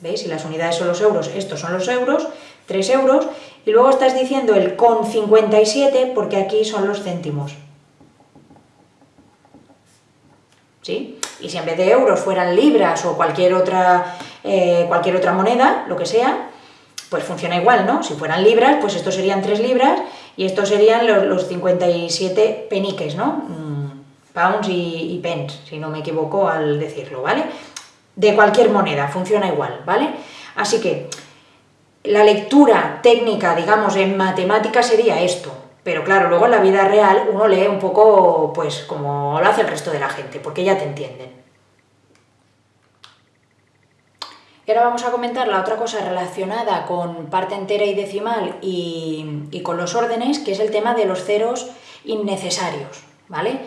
¿veis? Si las unidades son los euros, estos son los euros, 3 euros, y luego estás diciendo el con 57 porque aquí son los céntimos. ¿Sí? Y si en vez de euros fueran libras o cualquier otra, eh, cualquier otra moneda, lo que sea, pues funciona igual, ¿no? Si fueran libras, pues estos serían 3 libras y estos serían los, 57 peniques, ¿no? Mm, pounds y, y, pence, si no me equivoco al decirlo, ¿vale? De cualquier moneda, funciona igual, ¿vale? Así que la lectura técnica, digamos, en matemáticas sería esto, pero claro, luego en la vida real uno lee un poco, pues, como lo hace el resto de la gente, porque ya te entienden. Y ahora vamos a comentar la otra cosa relacionada con parte entera y decimal y, con los órdenes, que es el tema de los ceros innecesarios, ¿vale?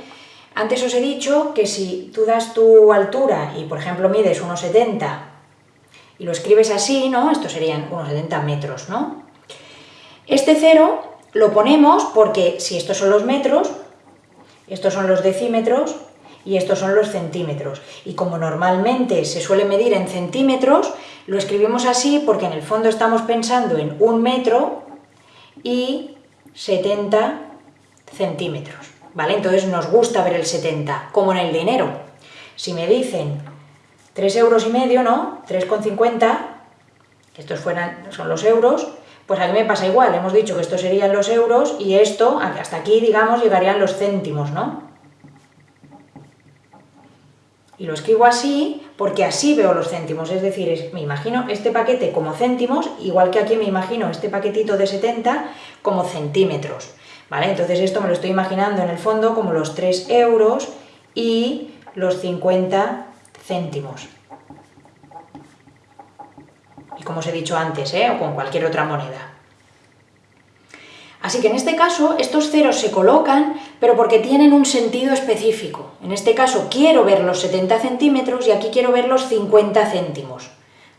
Antes os he dicho que si tú das tu altura y, por ejemplo, mides 1,70 y lo escribes así, ¿no? Estos serían unos 70 metros, ¿no? Este cero lo ponemos porque si estos son los metros, estos son los decímetros, y estos son los centímetros. Y como normalmente se suele medir en centímetros, lo escribimos así porque en el fondo estamos pensando en un metro y 70 centímetros, ¿vale? Entonces nos gusta ver el 70, como en el dinero. Si me dicen 3 euros y medio, ¿no? 3,50, estos fueran, son los euros, pues aquí me pasa igual, hemos dicho que estos serían los euros y esto, hasta aquí, digamos, llegarían los céntimos, ¿no? Y lo escribo así porque así veo los céntimos, es decir, me imagino este paquete como céntimos, igual que aquí me imagino este paquetito de 70 como centímetros, ¿vale? Entonces esto me lo estoy imaginando en el fondo como los 3 euros y los 50 céntimos. Y como os he dicho antes, ¿eh? o con cualquier otra moneda. Así que en este caso estos ceros se colocan, pero porque tienen un sentido específico. En este caso quiero ver los 70 centímetros y aquí quiero ver los 50 céntimos,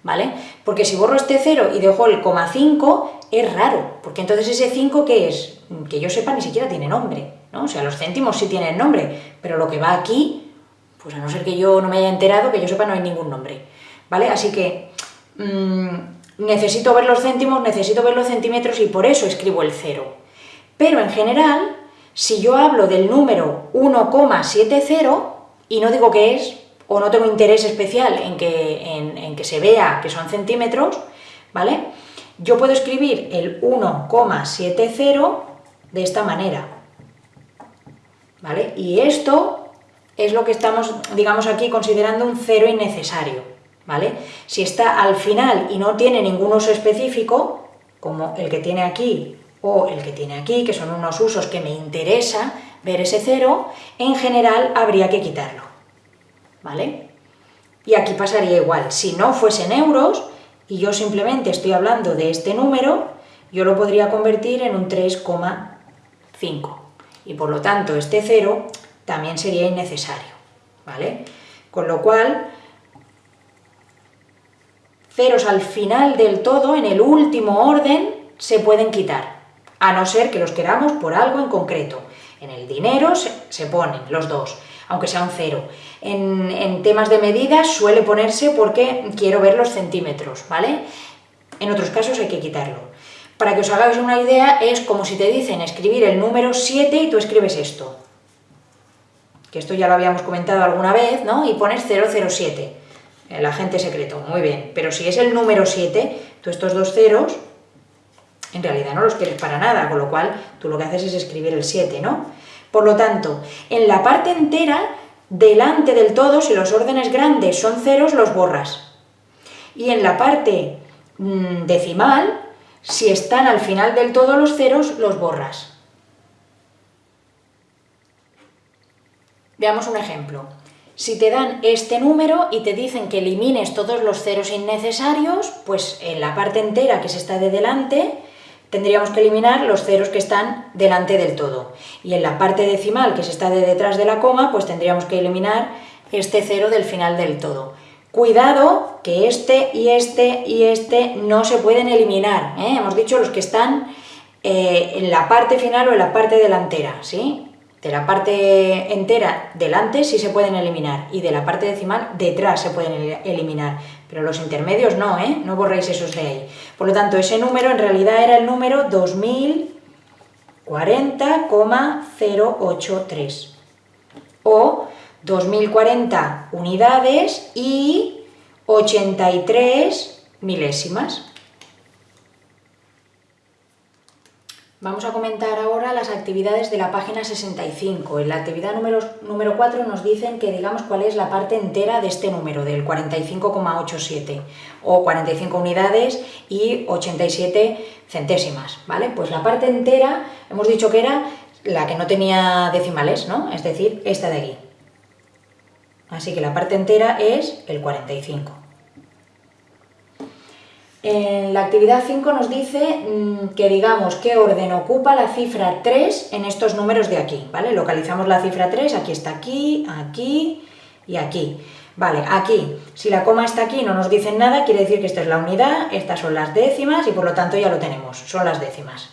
¿vale? Porque si borro este cero y dejo el coma 5, es raro, porque entonces ese 5, ¿qué es? Que yo sepa, ni siquiera tiene nombre, ¿no? O sea, los céntimos sí tienen nombre, pero lo que va aquí, pues a no ser que yo no me haya enterado, que yo sepa, no hay ningún nombre, ¿vale? Así que... Mmm, necesito ver los céntimos, necesito ver los centímetros y por eso escribo el cero. Pero en general, si yo hablo del número 1,70 y no digo que es, o no tengo interés especial en que, en, que se vea que son centímetros, ¿vale? Yo puedo escribir el 1,70 de esta manera, ¿vale? Y esto es lo que estamos, digamos aquí, considerando un cero innecesario. ¿Vale? Si está al final y no tiene ningún uso específico, como el que tiene aquí o el que tiene aquí, que son unos usos que me interesa ver ese cero, en general habría que quitarlo, ¿vale? Y aquí pasaría igual, si no fuesen euros, y yo simplemente estoy hablando de este número, yo lo podría convertir en un 3,5, y por lo tanto este cero también sería innecesario, ¿vale? Con lo cual, ceros al final del todo, en el último orden, se pueden quitar, a no ser que los queramos por algo en concreto. En el dinero se, ponen los dos, aunque sea un cero. En, temas de medidas suele ponerse porque quiero ver los centímetros, ¿vale? En otros casos hay que quitarlo. Para que os hagáis una idea, es como si te dicen escribir el número 7 y tú escribes esto. Que esto ya lo habíamos comentado alguna vez, ¿no? Y pones 007 el agente secreto, muy bien, pero si es el número 7, tú estos dos ceros en realidad no los quieres para nada, con lo cual tú lo que haces es escribir el 7, ¿no? Por lo tanto, en la parte entera, delante del todo, si los órdenes grandes son ceros, los borras. Y en la parte mm, decimal, si están al final del todo los ceros, los borras. Veamos un ejemplo. Si te dan este número y te dicen que elimines todos los ceros innecesarios, pues en la parte entera que se está de delante, tendríamos que eliminar los ceros que están delante del todo. Y en la parte decimal que se está de detrás de la coma, pues tendríamos que eliminar este cero del final del todo. Cuidado que este y este y este no se pueden eliminar. ¿eh? Hemos dicho los que están eh, en la parte final o en la parte delantera, ¿sí? De la parte entera delante sí se pueden eliminar y de la parte decimal detrás se pueden eliminar, pero los intermedios no, ¿eh? No borréis esos de ahí. Por lo tanto, ese número en realidad era el número 2040,083 o 2040 unidades y 83 milésimas. Vamos a comentar ahora las actividades de la página 65. En la actividad número, número 4 nos dicen que digamos cuál es la parte entera de este número, del 45,87, o 45 unidades y 87 centésimas, ¿vale? Pues la parte entera, hemos dicho que era la que no tenía decimales, ¿no? Es decir, esta de aquí. Así que la parte entera es el 45. En la actividad 5 nos dice mm, que digamos qué orden ocupa la cifra 3 en estos números de aquí, ¿vale? Localizamos la cifra 3, aquí está aquí, aquí y aquí. Vale, aquí, si la coma está aquí no nos dicen nada, quiere decir que esta es la unidad, estas son las décimas y por lo tanto ya lo tenemos, son las décimas.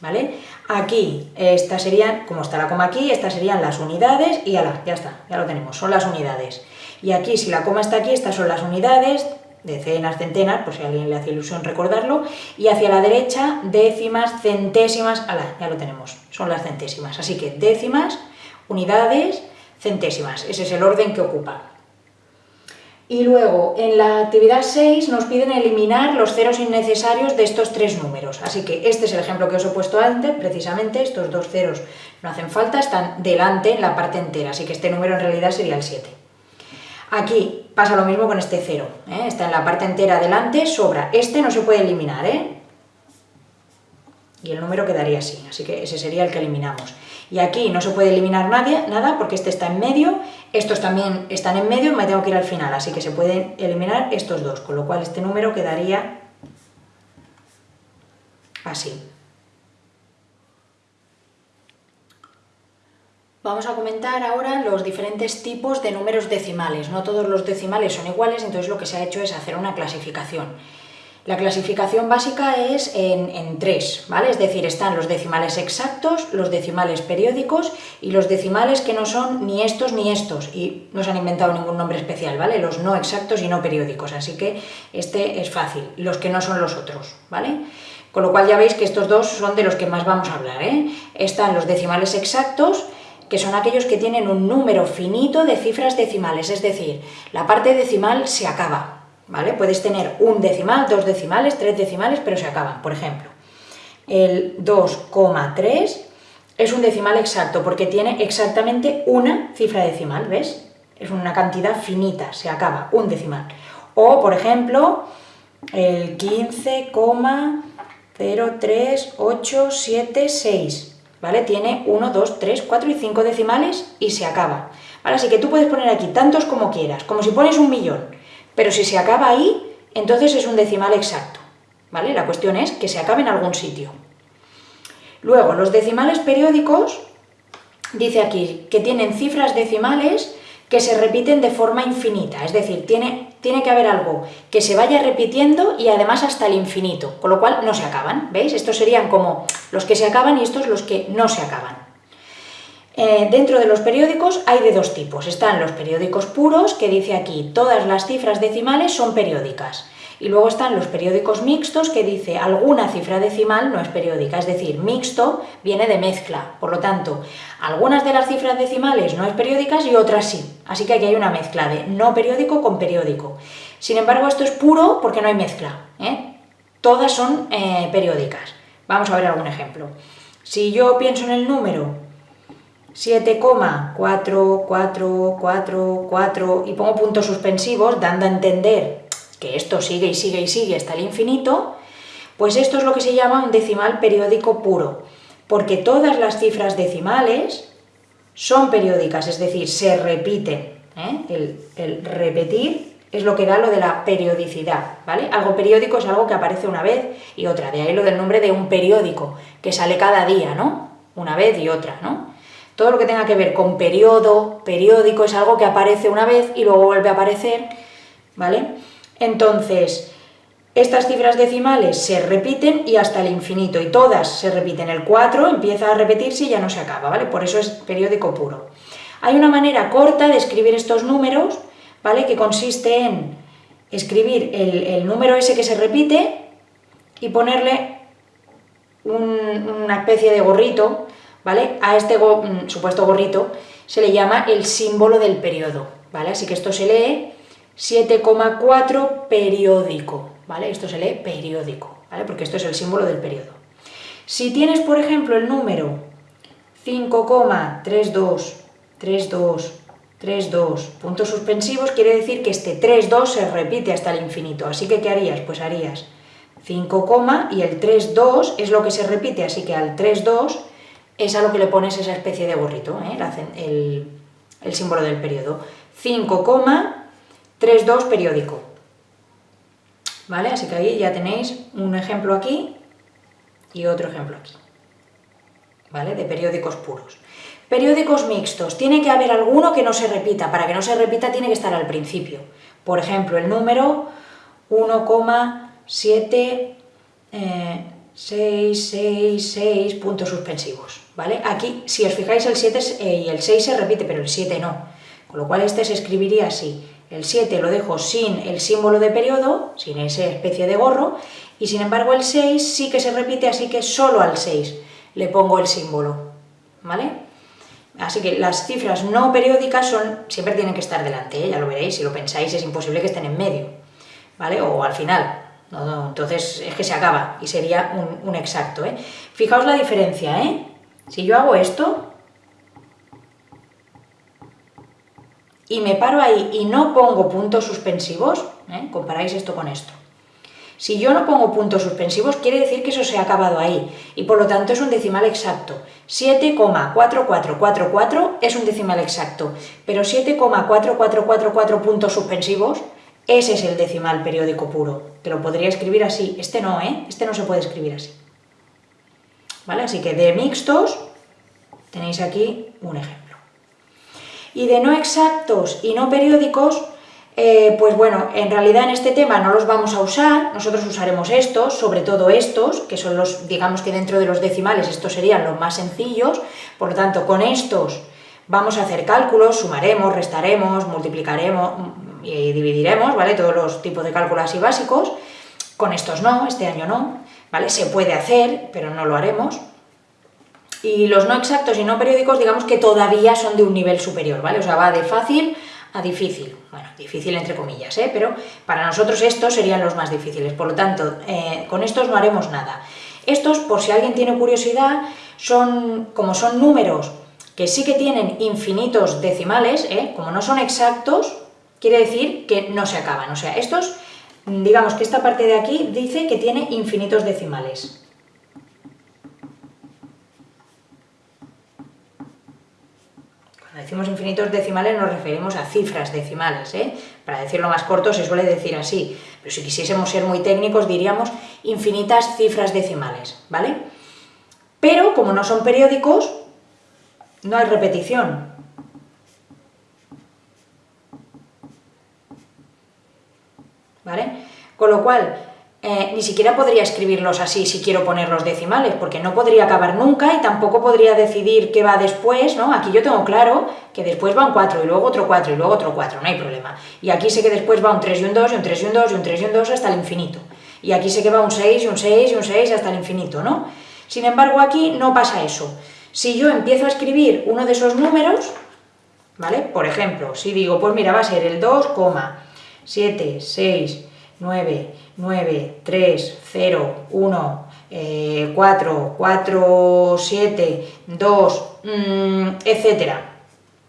¿Vale? Aquí, estas serían, como está la coma aquí, estas serían las unidades y ya, ya está, ya lo tenemos, son las unidades. Y aquí, si la coma está aquí, estas son las unidades, decenas, centenas, por si alguien le hace ilusión recordarlo, y hacia la derecha décimas, centésimas, ala, ya lo tenemos, son las centésimas. Así que décimas, unidades, centésimas, ese es el orden que ocupa. Y luego, en la actividad 6 nos piden eliminar los ceros innecesarios de estos tres números. Así que este es el ejemplo que os he puesto antes, precisamente, estos dos ceros no hacen falta, están delante en la parte entera, así que este número en realidad sería el 7. Aquí pasa lo mismo con este cero, ¿eh? está en la parte entera delante, sobra. Este no se puede eliminar, ¿eh? Y el número quedaría así, así que ese sería el que eliminamos. Y aquí no se puede eliminar nadie, nada porque este está en medio, estos también están en medio me tengo que ir al final, así que se pueden eliminar estos dos, con lo cual este número quedaría así. Vamos a comentar ahora los diferentes tipos de números decimales. No todos los decimales son iguales, entonces lo que se ha hecho es hacer una clasificación. La clasificación básica es en, tres, ¿vale? Es decir, están los decimales exactos, los decimales periódicos y los decimales que no son ni estos ni estos y no se han inventado ningún nombre especial, ¿vale? Los no exactos y no periódicos, así que este es fácil, los que no son los otros, ¿vale? Con lo cual ya veis que estos dos son de los que más vamos a hablar, ¿eh? Están los decimales exactos, que son aquellos que tienen un número finito de cifras decimales, es decir, la parte decimal se acaba, ¿vale? Puedes tener un decimal, dos decimales, tres decimales, pero se acaban. Por ejemplo, el 2,3 es un decimal exacto porque tiene exactamente una cifra decimal, ¿ves? Es una cantidad finita, se acaba, un decimal. O, por ejemplo, el 15,03876, ¿vale? Tiene 1, 2, 3, 4 y 5 decimales y se acaba. Ahora sí que tú puedes poner aquí tantos como quieras, como si pones un millón. Pero si se acaba ahí, entonces es un decimal exacto, ¿vale? La cuestión es que se acabe en algún sitio. Luego, los decimales periódicos, dice aquí, que tienen cifras decimales que se repiten de forma infinita, es decir, tiene, tiene que haber algo que se vaya repitiendo y además hasta el infinito, con lo cual no se acaban, ¿veis? Estos serían como los que se acaban y estos los que no se acaban. Eh, dentro de los periódicos hay de dos tipos. Están los periódicos puros, que dice aquí todas las cifras decimales son periódicas. Y luego están los periódicos mixtos, que dice alguna cifra decimal no es periódica, es decir, mixto viene de mezcla. Por lo tanto, algunas de las cifras decimales no es periódicas y otras sí. Así que aquí hay una mezcla de no periódico con periódico. Sin embargo, esto es puro porque no hay mezcla. ¿eh? Todas son eh, periódicas. Vamos a ver algún ejemplo. Si yo pienso en el número 7,44444 y pongo puntos suspensivos dando a entender que esto sigue y sigue y sigue hasta el infinito, pues esto es lo que se llama un decimal periódico puro, porque todas las cifras decimales son periódicas, es decir, se repiten. ¿eh? El, el repetir es lo que da lo de la periodicidad, ¿vale? Algo periódico es algo que aparece una vez y otra, de ahí lo del nombre de un periódico, que sale cada día, ¿no? Una vez y otra, ¿no? Todo lo que tenga que ver con periodo, periódico, es algo que aparece una vez y luego vuelve a aparecer, ¿vale? Entonces, estas cifras decimales se repiten y hasta el infinito, y todas se repiten. El 4 empieza a repetirse y ya no se acaba, ¿vale? Por eso es periódico puro. Hay una manera corta de escribir estos números, ¿vale? Que consiste en escribir el, número ese que se repite y ponerle una especie de gorrito ¿vale? A este mm, supuesto gorrito se le llama el símbolo del periodo, ¿vale? Así que esto se lee 7,4 periódico, ¿vale? Esto se lee periódico, ¿vale? Porque esto es el símbolo del periodo. Si tienes, por ejemplo, el número 5,323232 puntos suspensivos, quiere decir que este 32 se repite hasta el infinito. Así que, ¿qué harías? Pues harías 5, y el 32 es lo que se repite, así que al 32 es a lo que le pones esa especie de gorrito, ¿eh? el, el, símbolo del periodo. 5,32 periódico. ¿Vale? Así que ahí ya tenéis un ejemplo aquí y otro ejemplo aquí. ¿Vale? De periódicos puros. Periódicos mixtos. Tiene que haber alguno que no se repita. Para que no se repita tiene que estar al principio. Por ejemplo, el número 1,7... 6, 6, 6 puntos suspensivos, ¿vale? Aquí, si os fijáis, el 7 eh, y el 6 se repite, pero el 7 no. Con lo cual este se escribiría así. El 7 lo dejo sin el símbolo de periodo, sin esa especie de gorro, y sin embargo el 6 sí que se repite, así que solo al 6 le pongo el símbolo, ¿vale? Así que las cifras no periódicas son, siempre tienen que estar delante, ¿eh? ya lo veréis, si lo pensáis es imposible que estén en medio, ¿vale? O al final, entonces es que se acaba y sería un, exacto, ¿eh? Fijaos la diferencia, ¿eh? Si yo hago esto, y me paro ahí y no pongo puntos suspensivos, ¿eh? comparáis esto con esto. Si yo no pongo puntos suspensivos, quiere decir que eso se ha acabado ahí, y por lo tanto es un decimal exacto. 7,4444 es un decimal exacto, pero 7,4444 puntos suspensivos, ese es el decimal periódico puro, que lo podría escribir así. Este no, ¿eh? Este no se puede escribir así. ¿Vale? Así que de mixtos tenéis aquí un ejemplo. Y de no exactos y no periódicos, eh, pues bueno, en realidad en este tema no los vamos a usar, nosotros usaremos estos, sobre todo estos, que son los, digamos que dentro de los decimales estos serían los más sencillos, por lo tanto con estos vamos a hacer cálculos, sumaremos, restaremos, multiplicaremos y dividiremos, ¿vale? Todos los tipos de cálculos así básicos, con estos no, este año no, ¿vale? Se puede hacer, pero no lo haremos. Y los no exactos y no periódicos, digamos que todavía son de un nivel superior, ¿vale? O sea, va de fácil a difícil. Bueno, difícil entre comillas, ¿eh? Pero para nosotros estos serían los más difíciles. Por lo tanto, eh, con estos no haremos nada. Estos, por si alguien tiene curiosidad, son como son números que sí que tienen infinitos decimales, ¿eh? como no son exactos, quiere decir que no se acaban. O sea, estos, digamos que esta parte de aquí dice que tiene infinitos decimales. Decimos infinitos decimales nos referimos a cifras decimales, ¿eh? para decirlo más corto se suele decir así, pero si quisiésemos ser muy técnicos diríamos infinitas cifras decimales, ¿vale? Pero como no son periódicos, no hay repetición. ¿Vale? Con lo cual, eh, ni siquiera podría escribirlos así si quiero poner los decimales, porque no podría acabar nunca y tampoco podría decidir qué va después, ¿no? Aquí yo tengo claro que después va un 4 y luego otro 4 y luego otro 4, no hay problema. Y aquí sé que después va un 3 y un 2 y un 3 y un 2 y un 3 y un 2 hasta el infinito. Y aquí sé que va un 6 y un 6 y un 6 hasta el infinito, ¿no? Sin embargo, aquí no pasa eso. Si yo empiezo a escribir uno de esos números, ¿vale? Por ejemplo, si digo, pues mira, va a ser el 2, 7, 6, 9, 9, 3, 0, 1, 4, 4, 7, 2, etcétera.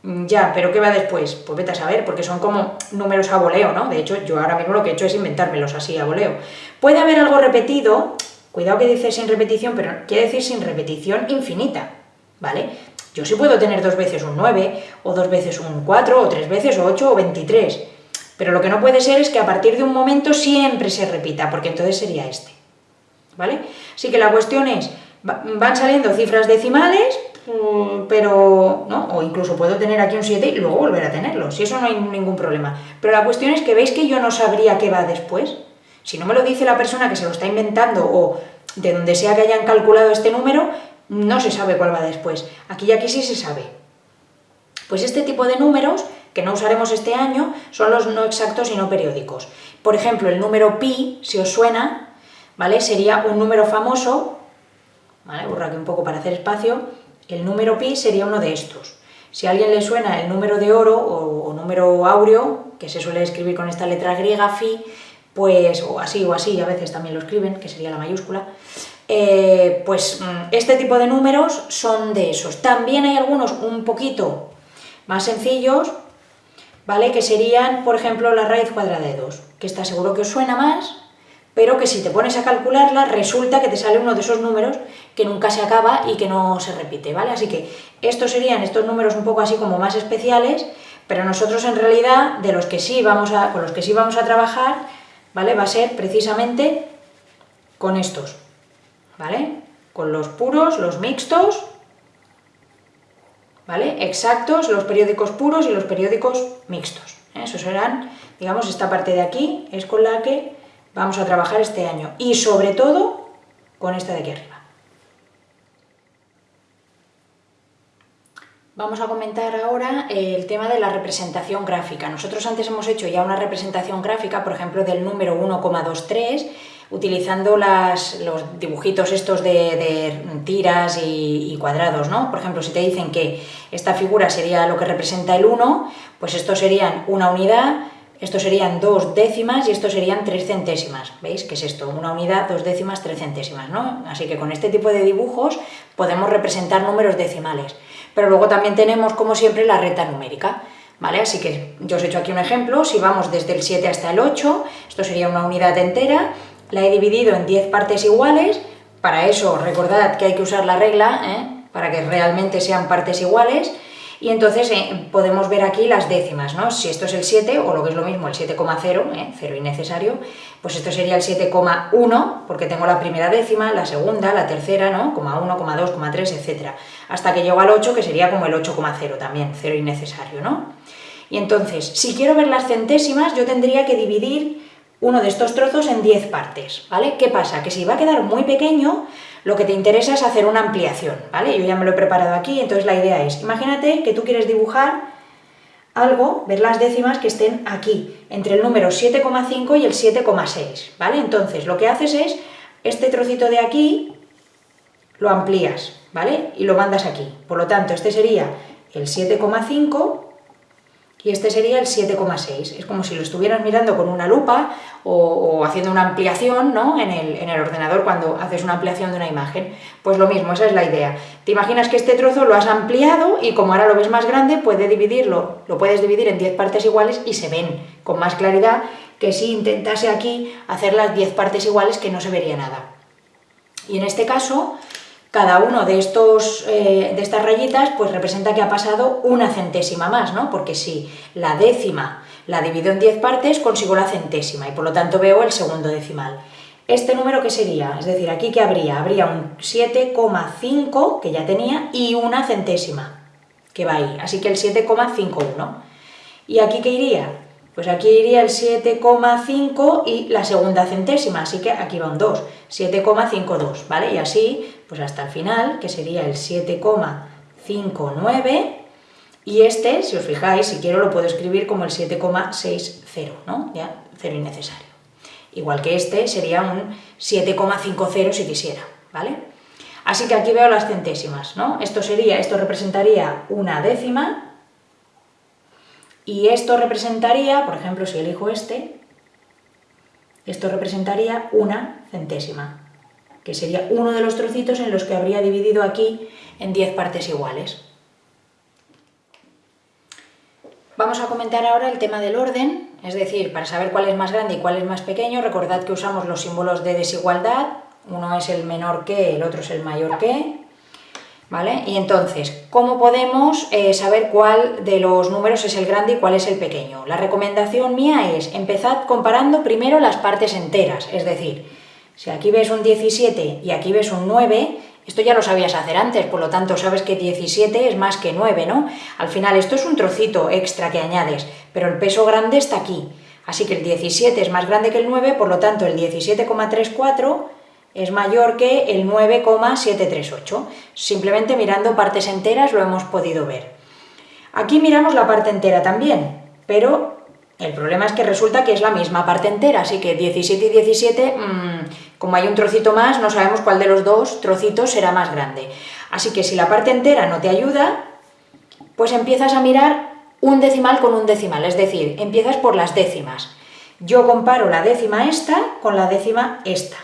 Ya, pero ¿qué va después? Pues vete a saber, porque son como números a voleo, ¿no? De hecho, yo ahora mismo lo que he hecho es inventármelos así a voleo. Puede haber algo repetido, cuidado que dice sin repetición, pero quiere decir sin repetición infinita, ¿vale? Yo sí puedo tener dos veces un 9, o dos veces un 4, o tres veces, o 8, o 23, pero lo que no puede ser es que a partir de un momento siempre se repita, porque entonces sería este. ¿Vale? Así que la cuestión es, van saliendo cifras decimales, mm, pero, ¿no? O incluso puedo tener aquí un 7 y luego volver a tenerlo, si eso no hay ningún problema. Pero la cuestión es que veis que yo no sabría qué va después. Si no me lo dice la persona que se lo está inventando o de donde sea que hayan calculado este número, no se sabe cuál va después. Aquí y aquí sí se sabe. Pues este tipo de números que no usaremos este año son los no exactos y no periódicos. Por ejemplo, el número pi, si os suena, ¿vale? Sería un número famoso, ¿vale? Aquí un poco para hacer espacio, el número pi sería uno de estos. Si a alguien le suena el número de oro o, número áureo, que se suele escribir con esta letra griega, fi, pues, o así o así, a veces también lo escriben, que sería la mayúscula, eh, pues mm, este tipo de números son de esos. También hay algunos un poquito más sencillos, ¿vale? Que serían, por ejemplo, la raíz cuadrada de 2, que está seguro que os suena más, pero que si te pones a calcularla, resulta que te sale uno de esos números que nunca se acaba y que no se repite, ¿vale? Así que estos serían estos números un poco así como más especiales, pero nosotros en realidad, de los que sí vamos a, con los que sí vamos a trabajar, ¿vale? Va a ser precisamente con estos, ¿vale? Con los puros, los mixtos ¿vale? Exactos, los periódicos puros y los periódicos mixtos. ¿eh? Esos serán, digamos, esta parte de aquí es con la que vamos a trabajar este año. Y sobre todo, con esta de aquí arriba. Vamos a comentar ahora el tema de la representación gráfica. Nosotros antes hemos hecho ya una representación gráfica, por ejemplo, del número 1,23, utilizando las, los dibujitos estos de, tiras y, cuadrados, ¿no? Por ejemplo, si te dicen que esta figura sería lo que representa el 1, pues esto serían una unidad, esto serían dos décimas y esto serían tres centésimas. ¿Veis qué es esto? Una unidad, dos décimas, tres centésimas, ¿no? Así que con este tipo de dibujos podemos representar números decimales. Pero luego también tenemos, como siempre, la recta numérica. ¿Vale? Así que yo os he hecho aquí un ejemplo, si vamos desde el 7 hasta el 8, esto sería una unidad entera, la he dividido en 10 partes iguales, para eso recordad que hay que usar la regla, ¿eh? para que realmente sean partes iguales, y entonces eh, podemos ver aquí las décimas, ¿no? Si esto es el 7, o lo que es lo mismo, el 7,0, ¿eh? 0 innecesario, pues esto sería el 7,1, porque tengo la primera décima, la segunda, la tercera, ¿no? 1, 2, 3, etc. Hasta que llego al 8, que sería como el 8,0 también, 0 innecesario, ¿no? Y entonces, si quiero ver las centésimas, yo tendría que dividir uno de estos trozos en 10 partes, ¿vale? ¿Qué pasa? Que si va a quedar muy pequeño, lo que te interesa es hacer una ampliación, ¿vale? Yo ya me lo he preparado aquí, entonces la idea es, imagínate que tú quieres dibujar algo, ver las décimas que estén aquí, entre el número 7,5 y el 7,6, ¿vale? Entonces, lo que haces es, este trocito de aquí, lo amplías, ¿vale? Y lo mandas aquí. Por lo tanto, este sería el 7,5 y este sería el 7,6. Es como si lo estuvieras mirando con una lupa o, haciendo una ampliación ¿no? en, el, en, el, ordenador cuando haces una ampliación de una imagen. Pues lo mismo, esa es la idea. Te imaginas que este trozo lo has ampliado y como ahora lo ves más grande, puede dividirlo, lo puedes dividir en 10 partes iguales y se ven con más claridad que si intentase aquí hacer las 10 partes iguales que no se vería nada. Y en este caso, cada uno de, estos, eh, de estas rayitas pues representa que ha pasado una centésima más, ¿no? Porque si la décima la divido en 10 partes, consigo la centésima y por lo tanto veo el segundo decimal. ¿Este número qué sería? Es decir, ¿aquí qué habría? Habría un 7,5 que ya tenía y una centésima que va ahí, así que el 7,51. ¿Y aquí qué iría? Pues aquí iría el 7,5 y la segunda centésima, así que aquí va un 2, 7,52, ¿vale? Y así, pues hasta el final, que sería el 7,59, y este, si os fijáis, si quiero lo puedo escribir como el 7,60, ¿no? Ya, cero innecesario. Igual que este sería un 7,50 si quisiera, ¿vale? Así que aquí veo las centésimas, ¿no? Esto sería, esto representaría una décima, y esto representaría, por ejemplo, si elijo este, esto representaría una centésima, que sería uno de los trocitos en los que habría dividido aquí en 10 partes iguales. Vamos a comentar ahora el tema del orden, es decir, para saber cuál es más grande y cuál es más pequeño, recordad que usamos los símbolos de desigualdad, uno es el menor que, el otro es el mayor que, ¿Vale? Y entonces, ¿cómo podemos eh, saber cuál de los números es el grande y cuál es el pequeño? La recomendación mía es, empezad comparando primero las partes enteras, es decir, si aquí ves un 17 y aquí ves un 9, esto ya lo sabías hacer antes, por lo tanto sabes que 17 es más que 9, ¿no? Al final esto es un trocito extra que añades, pero el peso grande está aquí. Así que el 17 es más grande que el 9, por lo tanto el 17,34 es mayor que el 9,738. Simplemente mirando partes enteras lo hemos podido ver. Aquí miramos la parte entera también, pero el problema es que resulta que es la misma parte entera, así que 17 y 17, mm, como hay un trocito más, no sabemos cuál de los dos trocitos será más grande. Así que si la parte entera no te ayuda, pues empiezas a mirar un decimal con un decimal, es decir, empiezas por las décimas. Yo comparo la décima esta con la décima esta.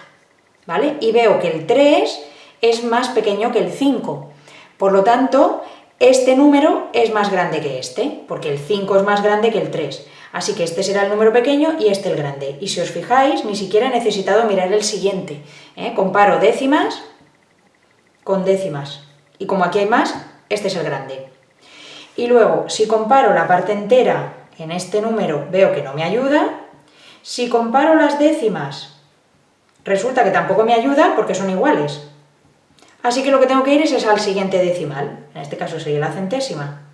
¿vale? Y veo que el 3 es más pequeño que el 5. Por lo tanto, este número es más grande que este, porque el 5 es más grande que el 3. Así que este será el número pequeño y este el grande. Y si os fijáis, ni siquiera he necesitado mirar el siguiente. ¿eh? Comparo décimas con décimas. Y como aquí hay más, este es el grande. Y luego, si comparo la parte entera en este número, veo que no me ayuda. Si comparo las décimas Resulta que tampoco me ayuda porque son iguales. Así que lo que tengo que ir es, al siguiente decimal, en este caso sería la centésima.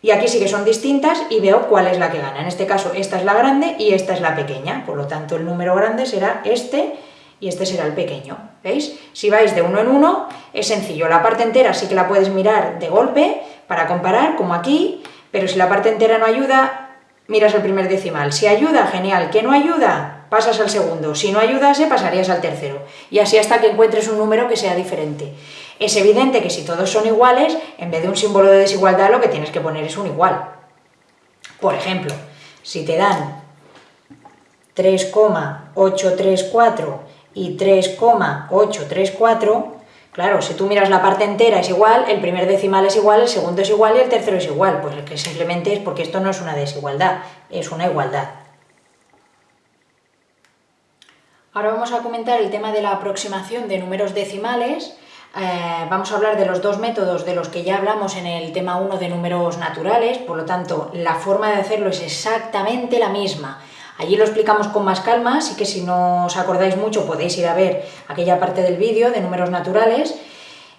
Y aquí sí que son distintas y veo cuál es la que gana. En este caso esta es la grande y esta es la pequeña, por lo tanto el número grande será este y este será el pequeño. ¿Veis? Si vais de uno en uno, es sencillo. La parte entera sí que la puedes mirar de golpe para comparar, como aquí, pero si la parte entera no ayuda, miras el primer decimal. Si ayuda, genial. ¿Que no ayuda? Pasas al segundo. Si no ayudase, pasarías al tercero. Y así hasta que encuentres un número que sea diferente. Es evidente que si todos son iguales, en vez de un símbolo de desigualdad, lo que tienes que poner es un igual. Por ejemplo, si te dan 3,834 y 3,834, claro, si tú miras la parte entera es igual, el primer decimal es igual, el segundo es igual y el tercero es igual. Pues que simplemente es porque esto no es una desigualdad, es una igualdad. Ahora vamos a comentar el tema de la aproximación de números decimales. Eh, vamos a hablar de los dos métodos de los que ya hablamos en el tema 1 de números naturales, por lo tanto, la forma de hacerlo es exactamente la misma. Allí lo explicamos con más calma, así que si no os acordáis mucho podéis ir a ver aquella parte del vídeo de números naturales.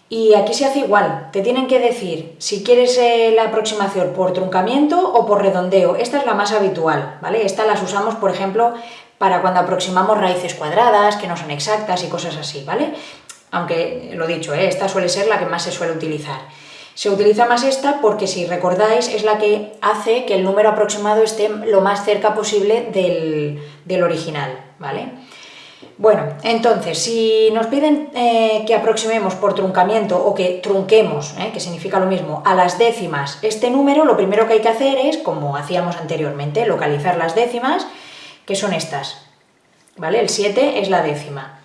Y aquí se hace igual, te tienen que decir si quieres eh, la aproximación por truncamiento o por redondeo. Esta es la más habitual, ¿vale? Esta las usamos, por ejemplo, para cuando aproximamos raíces cuadradas, que no son exactas y cosas así, ¿vale? Aunque, lo dicho, ¿eh? esta suele ser la que más se suele utilizar. Se utiliza más esta porque, si recordáis, es la que hace que el número aproximado esté lo más cerca posible del, original, ¿vale? Bueno, entonces, si nos piden eh, que aproximemos por truncamiento o que trunquemos, ¿eh? que significa lo mismo, a las décimas este número, lo primero que hay que hacer es, como hacíamos anteriormente, localizar las décimas que son estas, ¿vale? El 7 es la décima.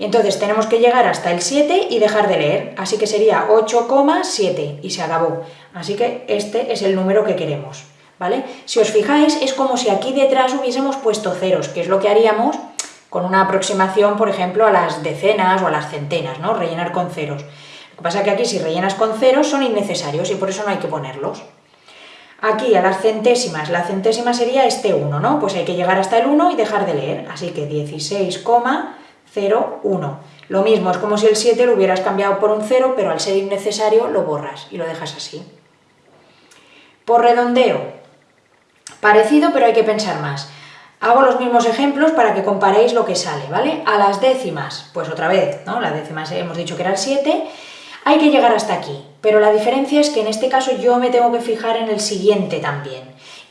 Y entonces tenemos que llegar hasta el 7 y dejar de leer, así que sería 8,7 y se acabó. Así que este es el número que queremos, ¿vale? Si os fijáis, es como si aquí detrás hubiésemos puesto ceros, que es lo que haríamos con una aproximación, por ejemplo, a las decenas o a las centenas, ¿no? Rellenar con ceros. Lo que pasa es que aquí si rellenas con ceros son innecesarios y por eso no hay que ponerlos. Aquí a las centésimas, la centésima sería este 1, ¿no? Pues hay que llegar hasta el 1 y dejar de leer, así que 16,01. Lo mismo, es como si el 7 lo hubieras cambiado por un 0, pero al ser innecesario lo borras y lo dejas así. Por redondeo, parecido pero hay que pensar más. Hago los mismos ejemplos para que comparéis lo que sale, ¿vale? A las décimas, pues otra vez, ¿no? La décima hemos dicho que era el 7, hay que llegar hasta aquí, pero la diferencia es que en este caso yo me tengo que fijar en el siguiente también.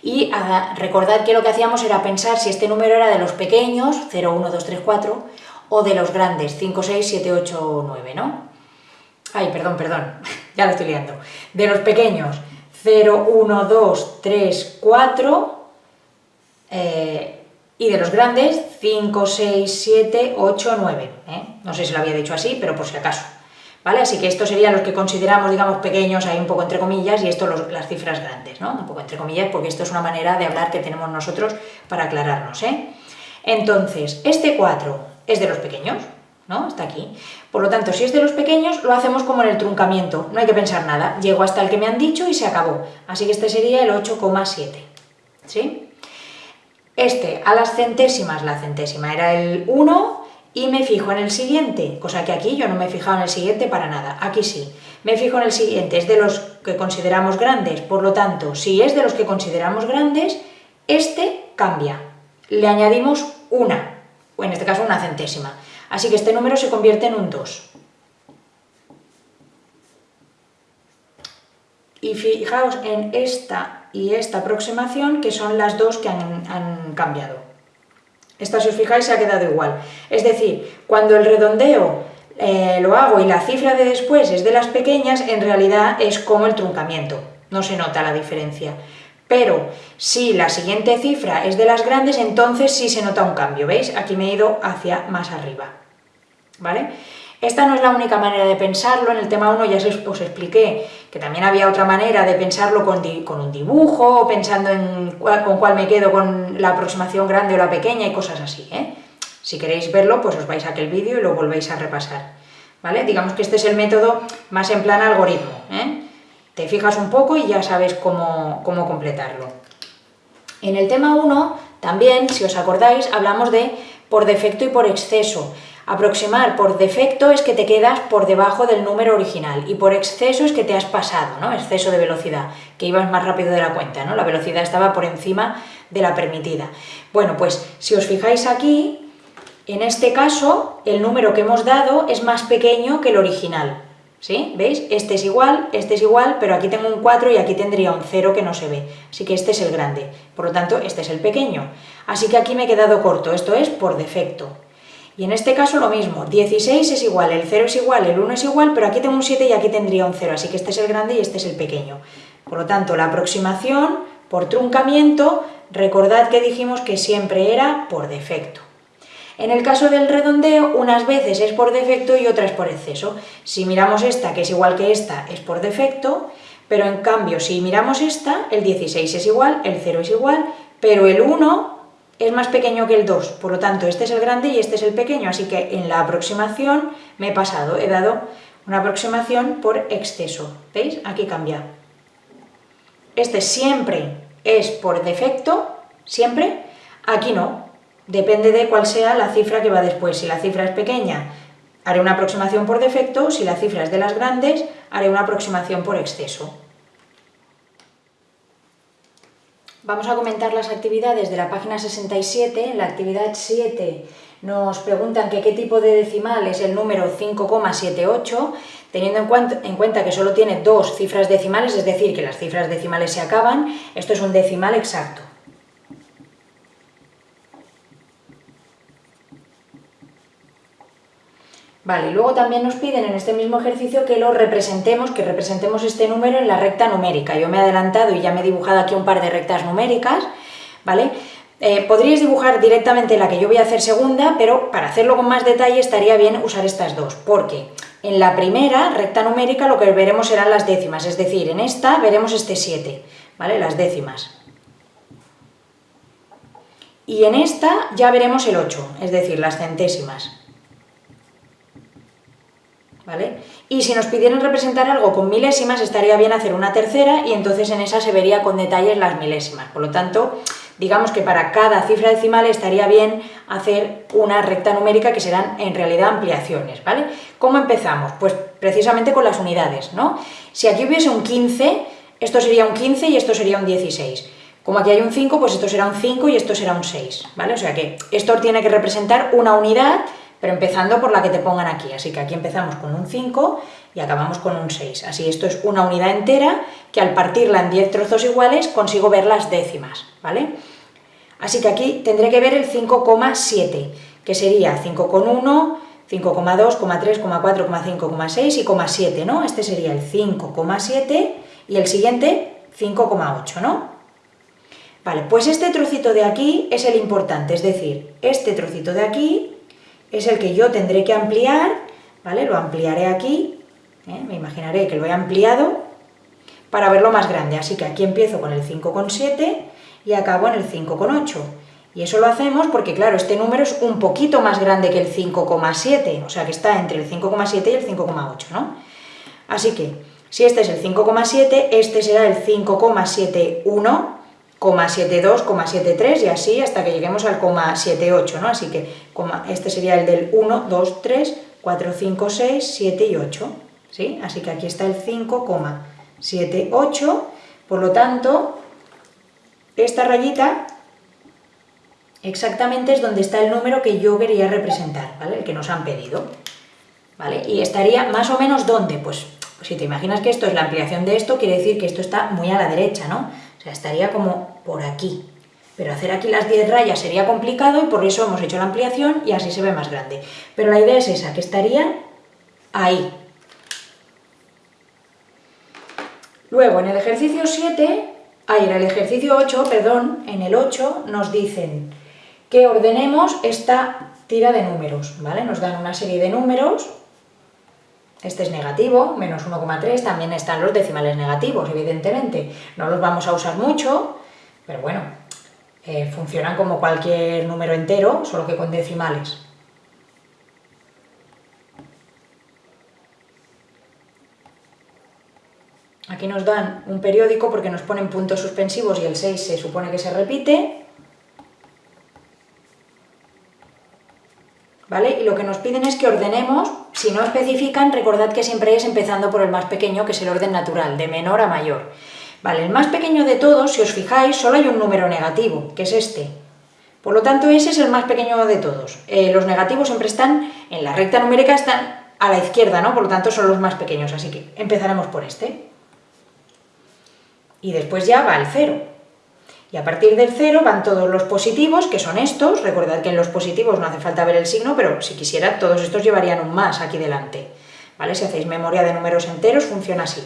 Y recordad que lo que hacíamos era pensar si este número era de los pequeños, 0, 1, 2, 3, 4, o de los grandes, 5, 6, 7, 8, 9, ¿no? Ay, perdón, perdón, ya lo estoy liando. De los pequeños, 0, 1, 2, 3, 4, y de los grandes, 5, 6, 7, 8, 9. No sé si lo había dicho así, pero por si acaso. ¿Vale? Así que estos serían los que consideramos, digamos, pequeños, ahí un poco entre comillas, y esto las cifras grandes, ¿no? Un poco entre comillas, porque esto es una manera de hablar que tenemos nosotros para aclararnos, ¿eh? Entonces, este 4 es de los pequeños, ¿no? Está aquí. Por lo tanto, si es de los pequeños, lo hacemos como en el truncamiento, no hay que pensar nada. Llego hasta el que me han dicho y se acabó. Así que este sería el 8,7, ¿sí? Este, a las centésimas, la centésima era el 1, y me fijo en el siguiente, cosa que aquí yo no me he fijado en el siguiente para nada, aquí sí. Me fijo en el siguiente, es de los que consideramos grandes, por lo tanto, si es de los que consideramos grandes, este cambia. Le añadimos una, o en este caso una centésima. Así que este número se convierte en un 2. Y fijaos en esta y esta aproximación, que son las dos que han, han cambiado. Esta, si os fijáis, se ha quedado igual. Es decir, cuando el redondeo eh, lo hago y la cifra de después es de las pequeñas, en realidad es como el truncamiento, no se nota la diferencia. Pero si la siguiente cifra es de las grandes, entonces sí se nota un cambio, ¿veis? Aquí me he ido hacia más arriba, ¿vale? Esta no es la única manera de pensarlo, en el tema 1 ya os expliqué que también había otra manera de pensarlo con, un dibujo, pensando en con cuál me quedo con la aproximación grande o la pequeña y cosas así. ¿eh? Si queréis verlo, pues os vais a aquel vídeo y lo volvéis a repasar. ¿vale? Digamos que este es el método más en plan algoritmo. ¿eh? Te fijas un poco y ya sabes cómo, cómo completarlo. En el tema 1, también, si os acordáis, hablamos de por defecto y por exceso. Aproximar por defecto es que te quedas por debajo del número original y por exceso es que te has pasado, ¿no? Exceso de velocidad, que ibas más rápido de la cuenta, ¿no? La velocidad estaba por encima de la permitida. Bueno, pues si os fijáis aquí, en este caso el número que hemos dado es más pequeño que el original, ¿Sí? ¿Veis? Este es igual, este es igual, pero aquí tengo un 4 y aquí tendría un 0 que no se ve. Así que este es el grande, por lo tanto este es el pequeño. Así que aquí me he quedado corto, esto es por defecto. Y en este caso lo mismo, 16 es igual, el 0 es igual, el 1 es igual, pero aquí tengo un 7 y aquí tendría un 0, así que este es el grande y este es el pequeño. Por lo tanto, la aproximación por truncamiento, recordad que dijimos que siempre era por defecto. En el caso del redondeo, unas veces es por defecto y otras por exceso. Si miramos esta, que es igual que esta, es por defecto, pero en cambio, si miramos esta, el 16 es igual, el 0 es igual, pero el 1 es más pequeño que el 2, por lo tanto, este es el grande y este es el pequeño, así que en la aproximación me he pasado, he dado una aproximación por exceso. ¿Veis? Aquí cambia. Este siempre es por defecto, siempre, aquí no, depende de cuál sea la cifra que va después. Si la cifra es pequeña, haré una aproximación por defecto, si la cifra es de las grandes, haré una aproximación por exceso. Vamos a comentar las actividades de la página 67. En la actividad 7 nos preguntan que qué tipo de decimal es el número 5,78, teniendo en cuenta, que solo tiene dos cifras decimales, es decir, que las cifras decimales se acaban, esto es un decimal exacto. Vale, luego también nos piden en este mismo ejercicio que lo representemos, que representemos este número en la recta numérica. Yo me he adelantado y ya me he dibujado aquí un par de rectas numéricas, ¿vale? Eh, podríais dibujar directamente la que yo voy a hacer segunda, pero para hacerlo con más detalle estaría bien usar estas dos, porque en la primera recta numérica lo que veremos serán las décimas, es decir, en esta veremos este 7, ¿vale? Las décimas. Y en esta ya veremos el 8, es decir, las centésimas. ¿Vale? Y si nos pidieran representar algo con milésimas, estaría bien hacer una tercera y entonces en esa se vería con detalles las milésimas. Por lo tanto, digamos que para cada cifra decimal estaría bien hacer una recta numérica que serán en realidad ampliaciones, ¿vale? ¿Cómo empezamos? Pues precisamente con las unidades, ¿no? Si aquí hubiese un 15, esto sería un 15 y esto sería un 16. Como aquí hay un 5, pues esto será un 5 y esto será un 6, ¿vale? O sea que esto tiene que representar una unidad pero empezando por la que te pongan aquí. Así que aquí empezamos con un 5 y acabamos con un 6. Así esto es una unidad entera que al partirla en 10 trozos iguales consigo ver las décimas, ¿vale? Así que aquí tendré que ver el 5,7, que sería 5,1, 5,2, 3, 4, 5, 6 y 7, ¿no? Este sería el 5,7 y el siguiente 5,8, ¿no? Vale, pues este trocito de aquí es el importante, es decir, este trocito de aquí es el que yo tendré que ampliar, ¿vale? Lo ampliaré aquí, ¿eh? me imaginaré que lo he ampliado para verlo más grande, así que aquí empiezo con el 5,7 y acabo en el 5,8. Y eso lo hacemos porque, claro, este número es un poquito más grande que el 5,7, o sea que está entre el 5,7 y el 5,8, ¿no? Así que, si este es el 5,7, este será el 5,71 72, 73 y así hasta que lleguemos al 78, ¿no? Así que este sería el del 1, 2, 3, 4, 5, 6, 7 y 8, ¿sí? Así que aquí está el 5,78, por lo tanto, esta rayita exactamente es donde está el número que yo quería representar, ¿vale? El que nos han pedido, ¿vale? Y estaría más o menos ¿dónde? Pues si te imaginas que esto es la ampliación de esto, quiere decir que esto está muy a la derecha, ¿no? O sea, estaría como por aquí. Pero hacer aquí las 10 rayas sería complicado y por eso hemos hecho la ampliación y así se ve más grande. Pero la idea es esa, que estaría ahí. Luego, en el ejercicio 7, ahí en el ejercicio 8, perdón, en el 8 nos dicen que ordenemos esta tira de números, ¿vale? Nos dan una serie de números este es negativo, menos 1,3, también están los decimales negativos, evidentemente. No los vamos a usar mucho, pero bueno, eh, funcionan como cualquier número entero, solo que con decimales. Aquí nos dan un periódico porque nos ponen puntos suspensivos y el 6 se supone que se repite. ¿Vale? Y lo que nos piden es que ordenemos si no especifican, recordad que siempre es empezando por el más pequeño, que es el orden natural, de menor a mayor. Vale, el más pequeño de todos, si os fijáis, solo hay un número negativo, que es este. Por lo tanto, ese es el más pequeño de todos. Eh, los negativos siempre están, en la recta numérica, están a la izquierda, ¿no? Por lo tanto son los más pequeños, así que empezaremos por este. Y después ya va el 0. Y a partir del 0 van todos los positivos, que son estos. Recordad que en los positivos no hace falta ver el signo, pero si quisiera, todos estos llevarían un más aquí delante. ¿Vale? Si hacéis memoria de números enteros, funciona así.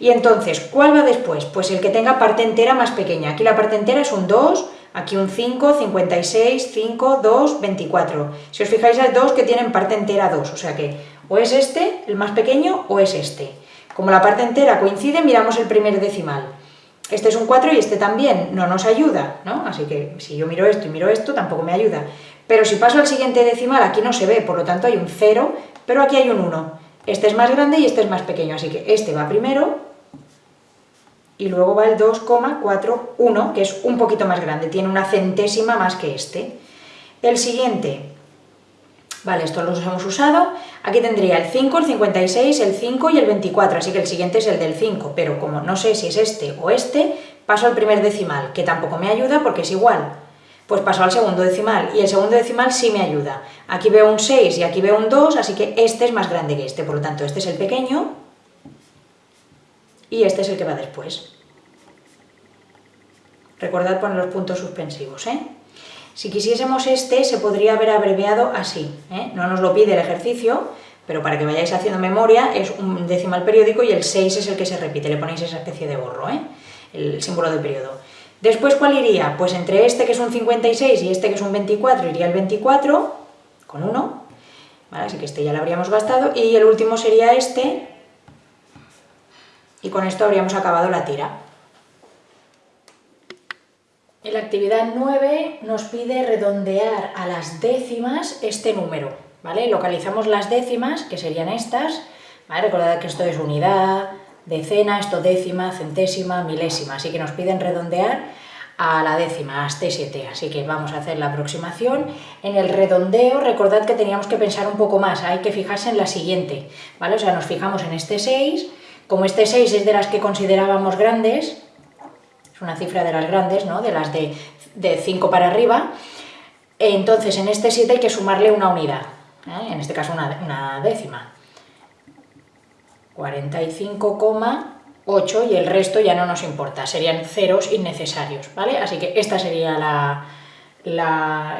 Y entonces, ¿cuál va después? Pues el que tenga parte entera más pequeña. Aquí la parte entera es un 2, aquí un 5, 56, 5, 2, 24. Si os fijáis, hay dos que tienen parte entera 2, o sea que o es este, el más pequeño, o es este. Como la parte entera coincide, miramos el primer decimal. Este es un 4 y este también, no nos ayuda, ¿no? Así que si yo miro esto y miro esto, tampoco me ayuda. Pero si paso al siguiente decimal, aquí no se ve, por lo tanto hay un 0, pero aquí hay un 1. Este es más grande y este es más pequeño, así que este va primero, y luego va el 2,41, que es un poquito más grande, tiene una centésima más que este. El siguiente, vale, estos los hemos usado, aquí tendría el 5, el 56, el 5 y el 24, así que el siguiente es el del 5, pero como no sé si es este o este, paso al primer decimal, que tampoco me ayuda porque es igual. Pues paso al segundo decimal, y el segundo decimal sí me ayuda. Aquí veo un 6 y aquí veo un 2, así que este es más grande que este, por lo tanto este es el pequeño, y este es el que va después. Recordad poner los puntos suspensivos, ¿eh? Si quisiésemos este, se podría haber abreviado así, ¿eh? no nos lo pide el ejercicio, pero para que vayáis haciendo memoria, es un decimal periódico y el 6 es el que se repite, le ponéis esa especie de gorro, ¿eh? el símbolo de periodo. Después, ¿cuál iría? Pues entre este que es un 56 y este que es un 24, iría el 24, con 1, así que este ya lo habríamos gastado, y el último sería este, y con esto habríamos acabado la tira. En la actividad 9 nos pide redondear a las décimas este número, ¿vale? Localizamos las décimas, que serían estas, ¿vale? Recordad que esto es unidad, decena, esto décima, centésima, milésima, así que nos piden redondear a la décima, hasta 7, así que vamos a hacer la aproximación. En el redondeo, recordad que teníamos que pensar un poco más, hay que fijarse en la siguiente, ¿vale? O sea, nos fijamos en este 6, como este 6 es de las que considerábamos grandes, es una cifra de las grandes, ¿no? de las de, 5 para arriba, entonces en este 7 hay que sumarle una unidad, ¿eh? en este caso una, una décima. 45,8 y el resto ya no nos importa, serían ceros innecesarios, ¿vale? Así que esta sería la,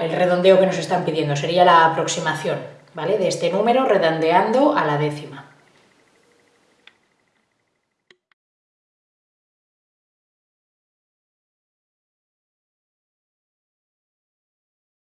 el redondeo que nos están pidiendo, sería la aproximación, ¿vale? De este número redondeando a la décima.